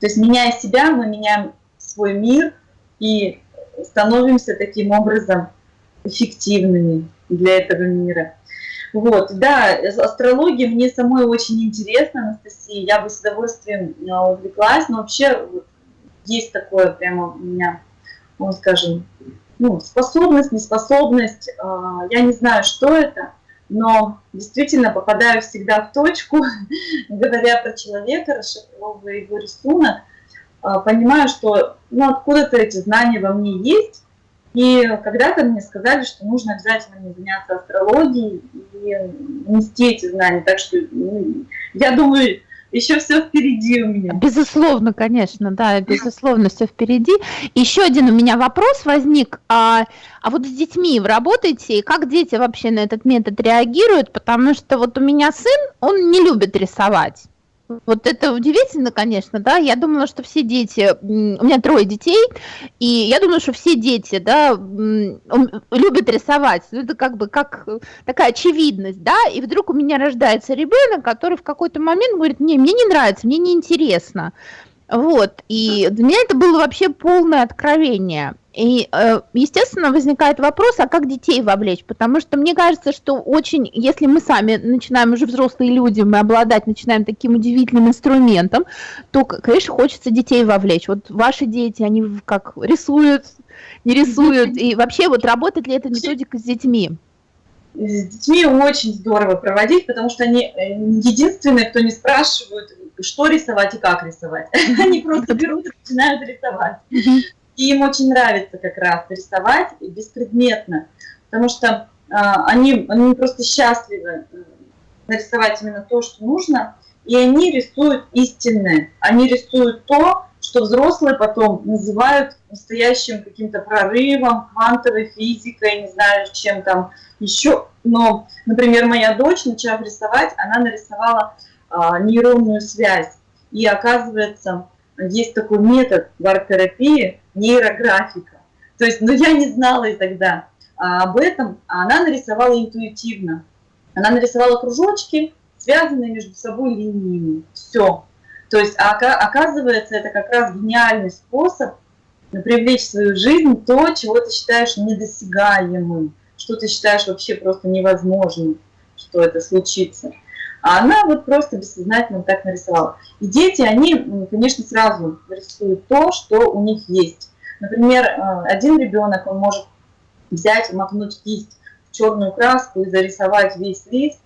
То есть меняя себя, мы меняем свой мир и становимся таким образом эффективными для этого мира. Вот, да, астрология мне самой очень интересна, Анастасия, я бы с удовольствием а, увлеклась, но вообще вот, есть такое прямо у меня, ну, скажем, ну, способность, неспособность, а, я не знаю, что это, но действительно попадаю всегда в точку, [laughs] говоря про человека, расшифровывая его рисунок, а, понимаю, что ну, откуда-то эти знания во мне есть, и когда-то мне сказали, что нужно обязательно мне заняться астрологией и нести эти знания. Так что ну, я думаю, еще все впереди у меня. Безусловно, конечно, да, безусловно, все впереди. Еще один у меня вопрос возник. А, а вот с детьми вы работаете, и как дети вообще на этот метод реагируют? Потому что вот у меня сын, он не любит рисовать. Вот это удивительно, конечно, да. Я думала, что все дети, у меня трое детей, и я думаю, что все дети, да, любят рисовать. Ну, это как бы как такая очевидность, да. И вдруг у меня рождается ребенок, который в какой-то момент говорит, не, мне не нравится, мне не интересно. Вот, и для меня это было вообще полное откровение. И, э, естественно, возникает вопрос, а как детей вовлечь? Потому что мне кажется, что очень, если мы сами начинаем уже взрослые люди, мы обладать начинаем таким удивительным инструментом, то, конечно, хочется детей вовлечь. Вот ваши дети, они как рисуют, не рисуют, [laughs] и вообще вот работает ли эта методика с детьми? С детьми очень здорово проводить, потому что они э, единственные, кто не спрашивают, что рисовать и как рисовать. [laughs] Они просто берут и начинают рисовать. И им очень нравится как раз рисовать беспредметно, потому что а, они, они просто счастливы э, нарисовать именно то, что нужно, и они рисуют истинное. Они рисуют то, что взрослые потом называют настоящим каким-то прорывом, квантовой физикой, не знаю, чем там еще. Но, например, моя дочь, начав рисовать, она нарисовала нейронную связь. И оказывается, есть такой метод в арт-терапии нейрографика. То есть, ну я не знала и тогда а об этом, а она нарисовала интуитивно. Она нарисовала кружочки, связанные между собой линиями. Все. То есть, а оказывается, это как раз гениальный способ привлечь в свою жизнь то, чего ты считаешь недосягаемым, что ты считаешь вообще просто невозможным, что это случится. А она вот просто бессознательно так нарисовала. И дети, они, конечно, сразу рисуют то, что у них есть. Например, э, один ребенок, он может взять, макнуть кисть в черную краску и зарисовать весь лист,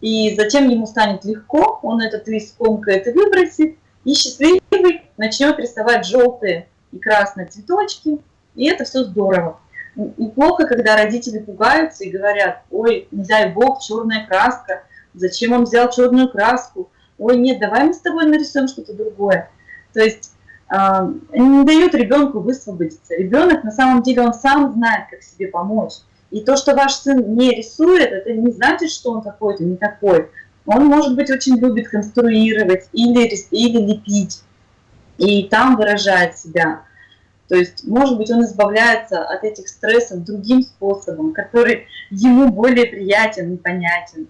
и затем ему станет легко, он этот лист комкает и выбросит, и счастливый начнет рисовать желтые и красные цветочки, и это все здорово. И плохо, когда родители пугаются и говорят, ой, не дай бог, черная краска, зачем он взял черную краску, ой, нет, давай мы с тобой нарисуем что-то другое. То есть э, не дают ребенку высвободиться. Ребенок на самом деле он сам знает, как себе помочь. И то, что ваш сын не рисует, это не значит, что он какой-то не такой. Он, может быть, очень любит конструировать или, или лепить, и там выражает себя. То есть, может быть, он избавляется от этих стрессов другим способом, который ему более приятен и понятен.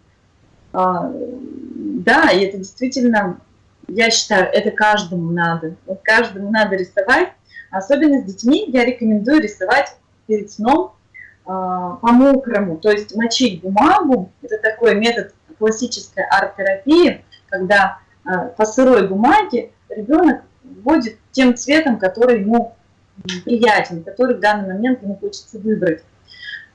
А, да, и это действительно, я считаю, это каждому надо. Вот каждому надо рисовать. Особенно с детьми я рекомендую рисовать перед сном а, по-мокрому, то есть мочить бумагу. Это такой метод классической арт-терапии, когда а, по сырой бумаге ребенок вводит тем цветом, который ему приятен, который в данный момент ему хочется выбрать.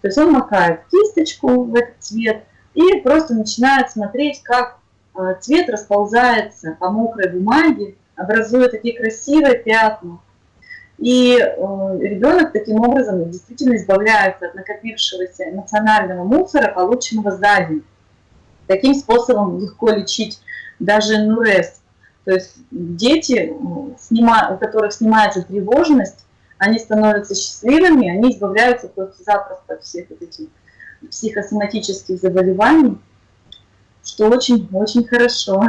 То есть он макает кисточку в этот цвет и просто начинает смотреть, как а, цвет расползается по мокрой бумаге, образуя такие красивые пятна. И э, ребенок таким образом действительно избавляется от накопившегося эмоционального мусора, полученного за день. Таким способом легко лечить даже нурез. То есть дети, у которых снимается тревожность, они становятся счастливыми, они избавляются просто запросто от всех этих психосоматических заболеваний, что очень-очень хорошо.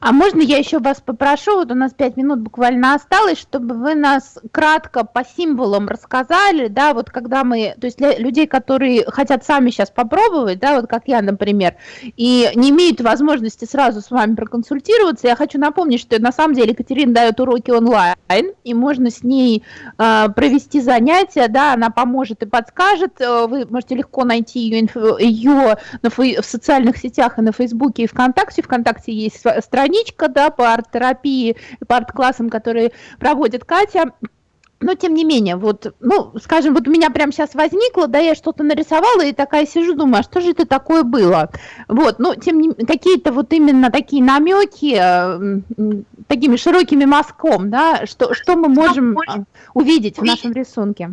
А можно я еще вас попрошу, вот у нас пять минут буквально осталось, чтобы вы нас кратко по символам рассказали, да, вот когда мы, то есть для людей, которые хотят сами сейчас попробовать, да, вот как я, например, и не имеют возможности сразу с вами проконсультироваться, я хочу напомнить, что на самом деле Екатерина дает уроки онлайн, и можно с ней э, провести занятия, да, она поможет и подскажет, э, вы можете легко найти ее, ее на, в социальных сетях и на Фейсбуке и ВКонтакте, ВКонтакте есть страница, страничка, да, по арт-терапии, по арт-классам, которые проводит Катя. Но тем не менее, вот, ну, скажем, вот у меня прямо сейчас возникло, да, я что-то нарисовала и такая сижу, думаю, а что же это такое было? Вот, ну, тем не какие-то вот именно такие намеки э, такими широкими мазком, да, что, что мы можем э, увидеть в нашем рисунке?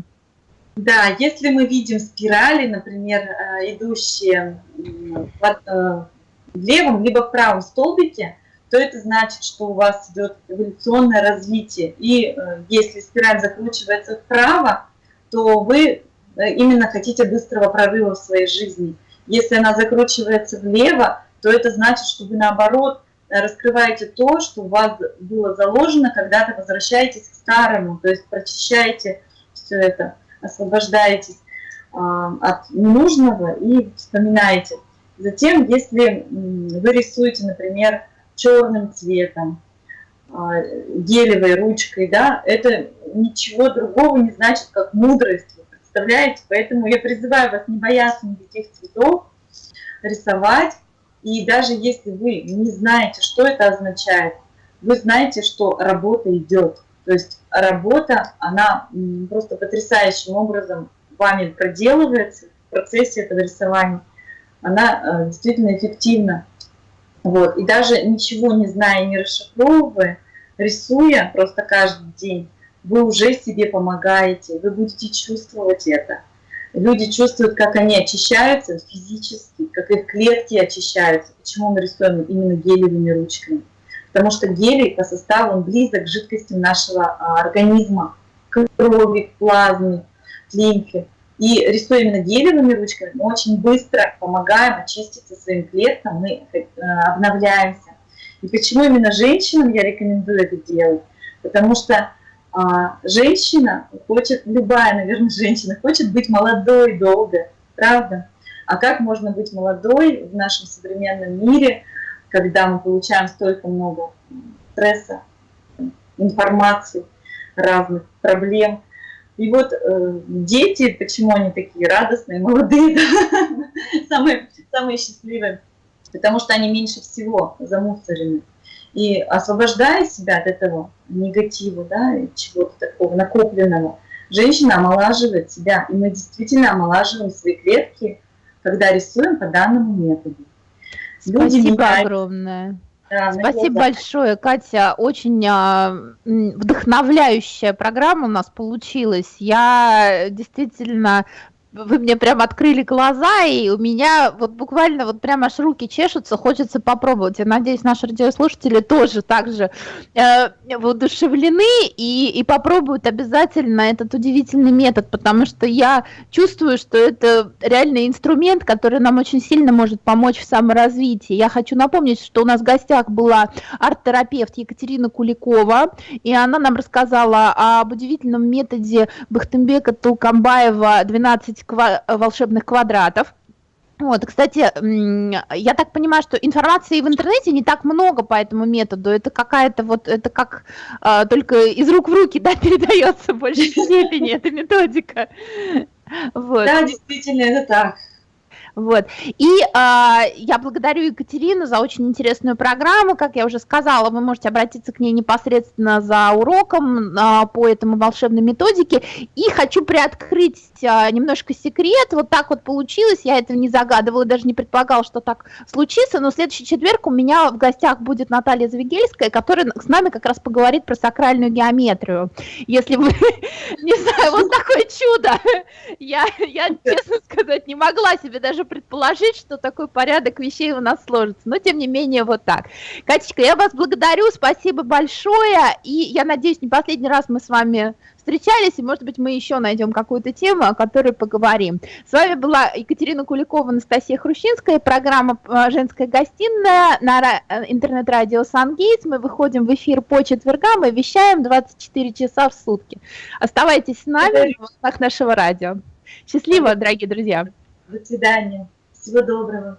Да, если мы видим спирали, например, э, идущие в левом либо в правом столбике, то это значит, что у вас идет эволюционное развитие. И э, если спираль закручивается вправо, то вы э, именно хотите быстрого прорыва в своей жизни. Если она закручивается влево, то это значит, что вы наоборот э, раскрываете то, что у вас было заложено, когда-то возвращаетесь к старому, то есть прочищаете все это, освобождаетесь э, от ненужного и вспоминаете. Затем, если вы рисуете, например, черным цветом, а, гелевой ручкой, да, это ничего другого не значит, как мудрость, вы представляете? Поэтому я призываю вас не бояться никаких цветов, рисовать, и даже если вы не знаете, что это означает, вы знаете, что работа идет. То есть работа, она просто потрясающим образом вами проделывается в процессе этого рисования. Она э, действительно эффективна. Вот. И даже ничего не зная, не расшифровывая, рисуя просто каждый день, вы уже себе помогаете, вы будете чувствовать это. Люди чувствуют, как они очищаются физически, как их клетки очищаются. Почему мы рисуем именно гелевыми ручками? Потому что гелий по составу он близок к жидкостям нашего а, организма, к крови, к плазме, к лимфе. И рисуя именно гелевыми ручками, мы очень быстро помогаем очиститься своим клеткам, мы э, обновляемся. И почему именно женщинам я рекомендую это делать? Потому что а, женщина хочет, любая, наверное, женщина хочет быть молодой долго, правда? А как можно быть молодой в нашем современном мире, когда мы получаем столько много стресса, информации, разных проблем, и вот э, дети, почему они такие радостные, молодые, [laughs] да? самые, самые счастливые, потому что они меньше всего замусорены. И освобождая себя от этого негатива, да, чего-то такого накопленного, женщина омолаживает себя, и мы действительно омолаживаем свои клетки, когда рисуем по данному методу. Люди Спасибо меняют... огромное. Да, Спасибо большое, Катя. Очень а, вдохновляющая программа у нас получилась. Я действительно вы мне прям открыли глаза, и у меня вот буквально вот прям аж руки чешутся, хочется попробовать. Я надеюсь, наши радиослушатели тоже так же э, воодушевлены и, и попробуют обязательно этот удивительный метод, потому что я чувствую, что это реальный инструмент, который нам очень сильно может помочь в саморазвитии. Я хочу напомнить, что у нас в гостях была арт-терапевт Екатерина Куликова, и она нам рассказала об удивительном методе Бахтембека Тулкамбаева 12 ква волшебных квадратов. Вот, кстати, я так понимаю, что информации в интернете не так много по этому методу. Это какая-то вот, это как а, только из рук в руки, [laughs] да, передается в большей [laughs] степени эта методика. Вот. Да, действительно, это так. Вот. И э, я благодарю Екатерину за очень интересную программу. Как я уже сказала, вы можете обратиться к ней непосредственно за уроком э, по этому волшебной методике. И хочу приоткрыть э, немножко секрет. Вот так вот получилось. Я этого не загадывала, даже не предполагала, что так случится. Но следующий четверг у меня в гостях будет Наталья Звегельская, которая с нами как раз поговорит про сакральную геометрию. Если вы, [laughs] не знаю, вот такое чудо. [laughs] Я, я, честно сказать, не могла себе даже предположить, что такой порядок вещей у нас сложится. Но, тем не менее, вот так. Катечка, я вас благодарю, спасибо большое. И я надеюсь, не последний раз мы с вами встречались, и, может быть, мы еще найдем какую-то тему, о которой поговорим. С вами была Екатерина Куликова, Анастасия Хрущинская, программа э, «Женская гостиная» на э, интернет-радио «Сангейтс». Мы выходим в эфир по четвергам и вещаем 24 часа в сутки. Оставайтесь с нами в волнах нашего радио. Счастливо, дорогие друзья! До свидания. Всего доброго.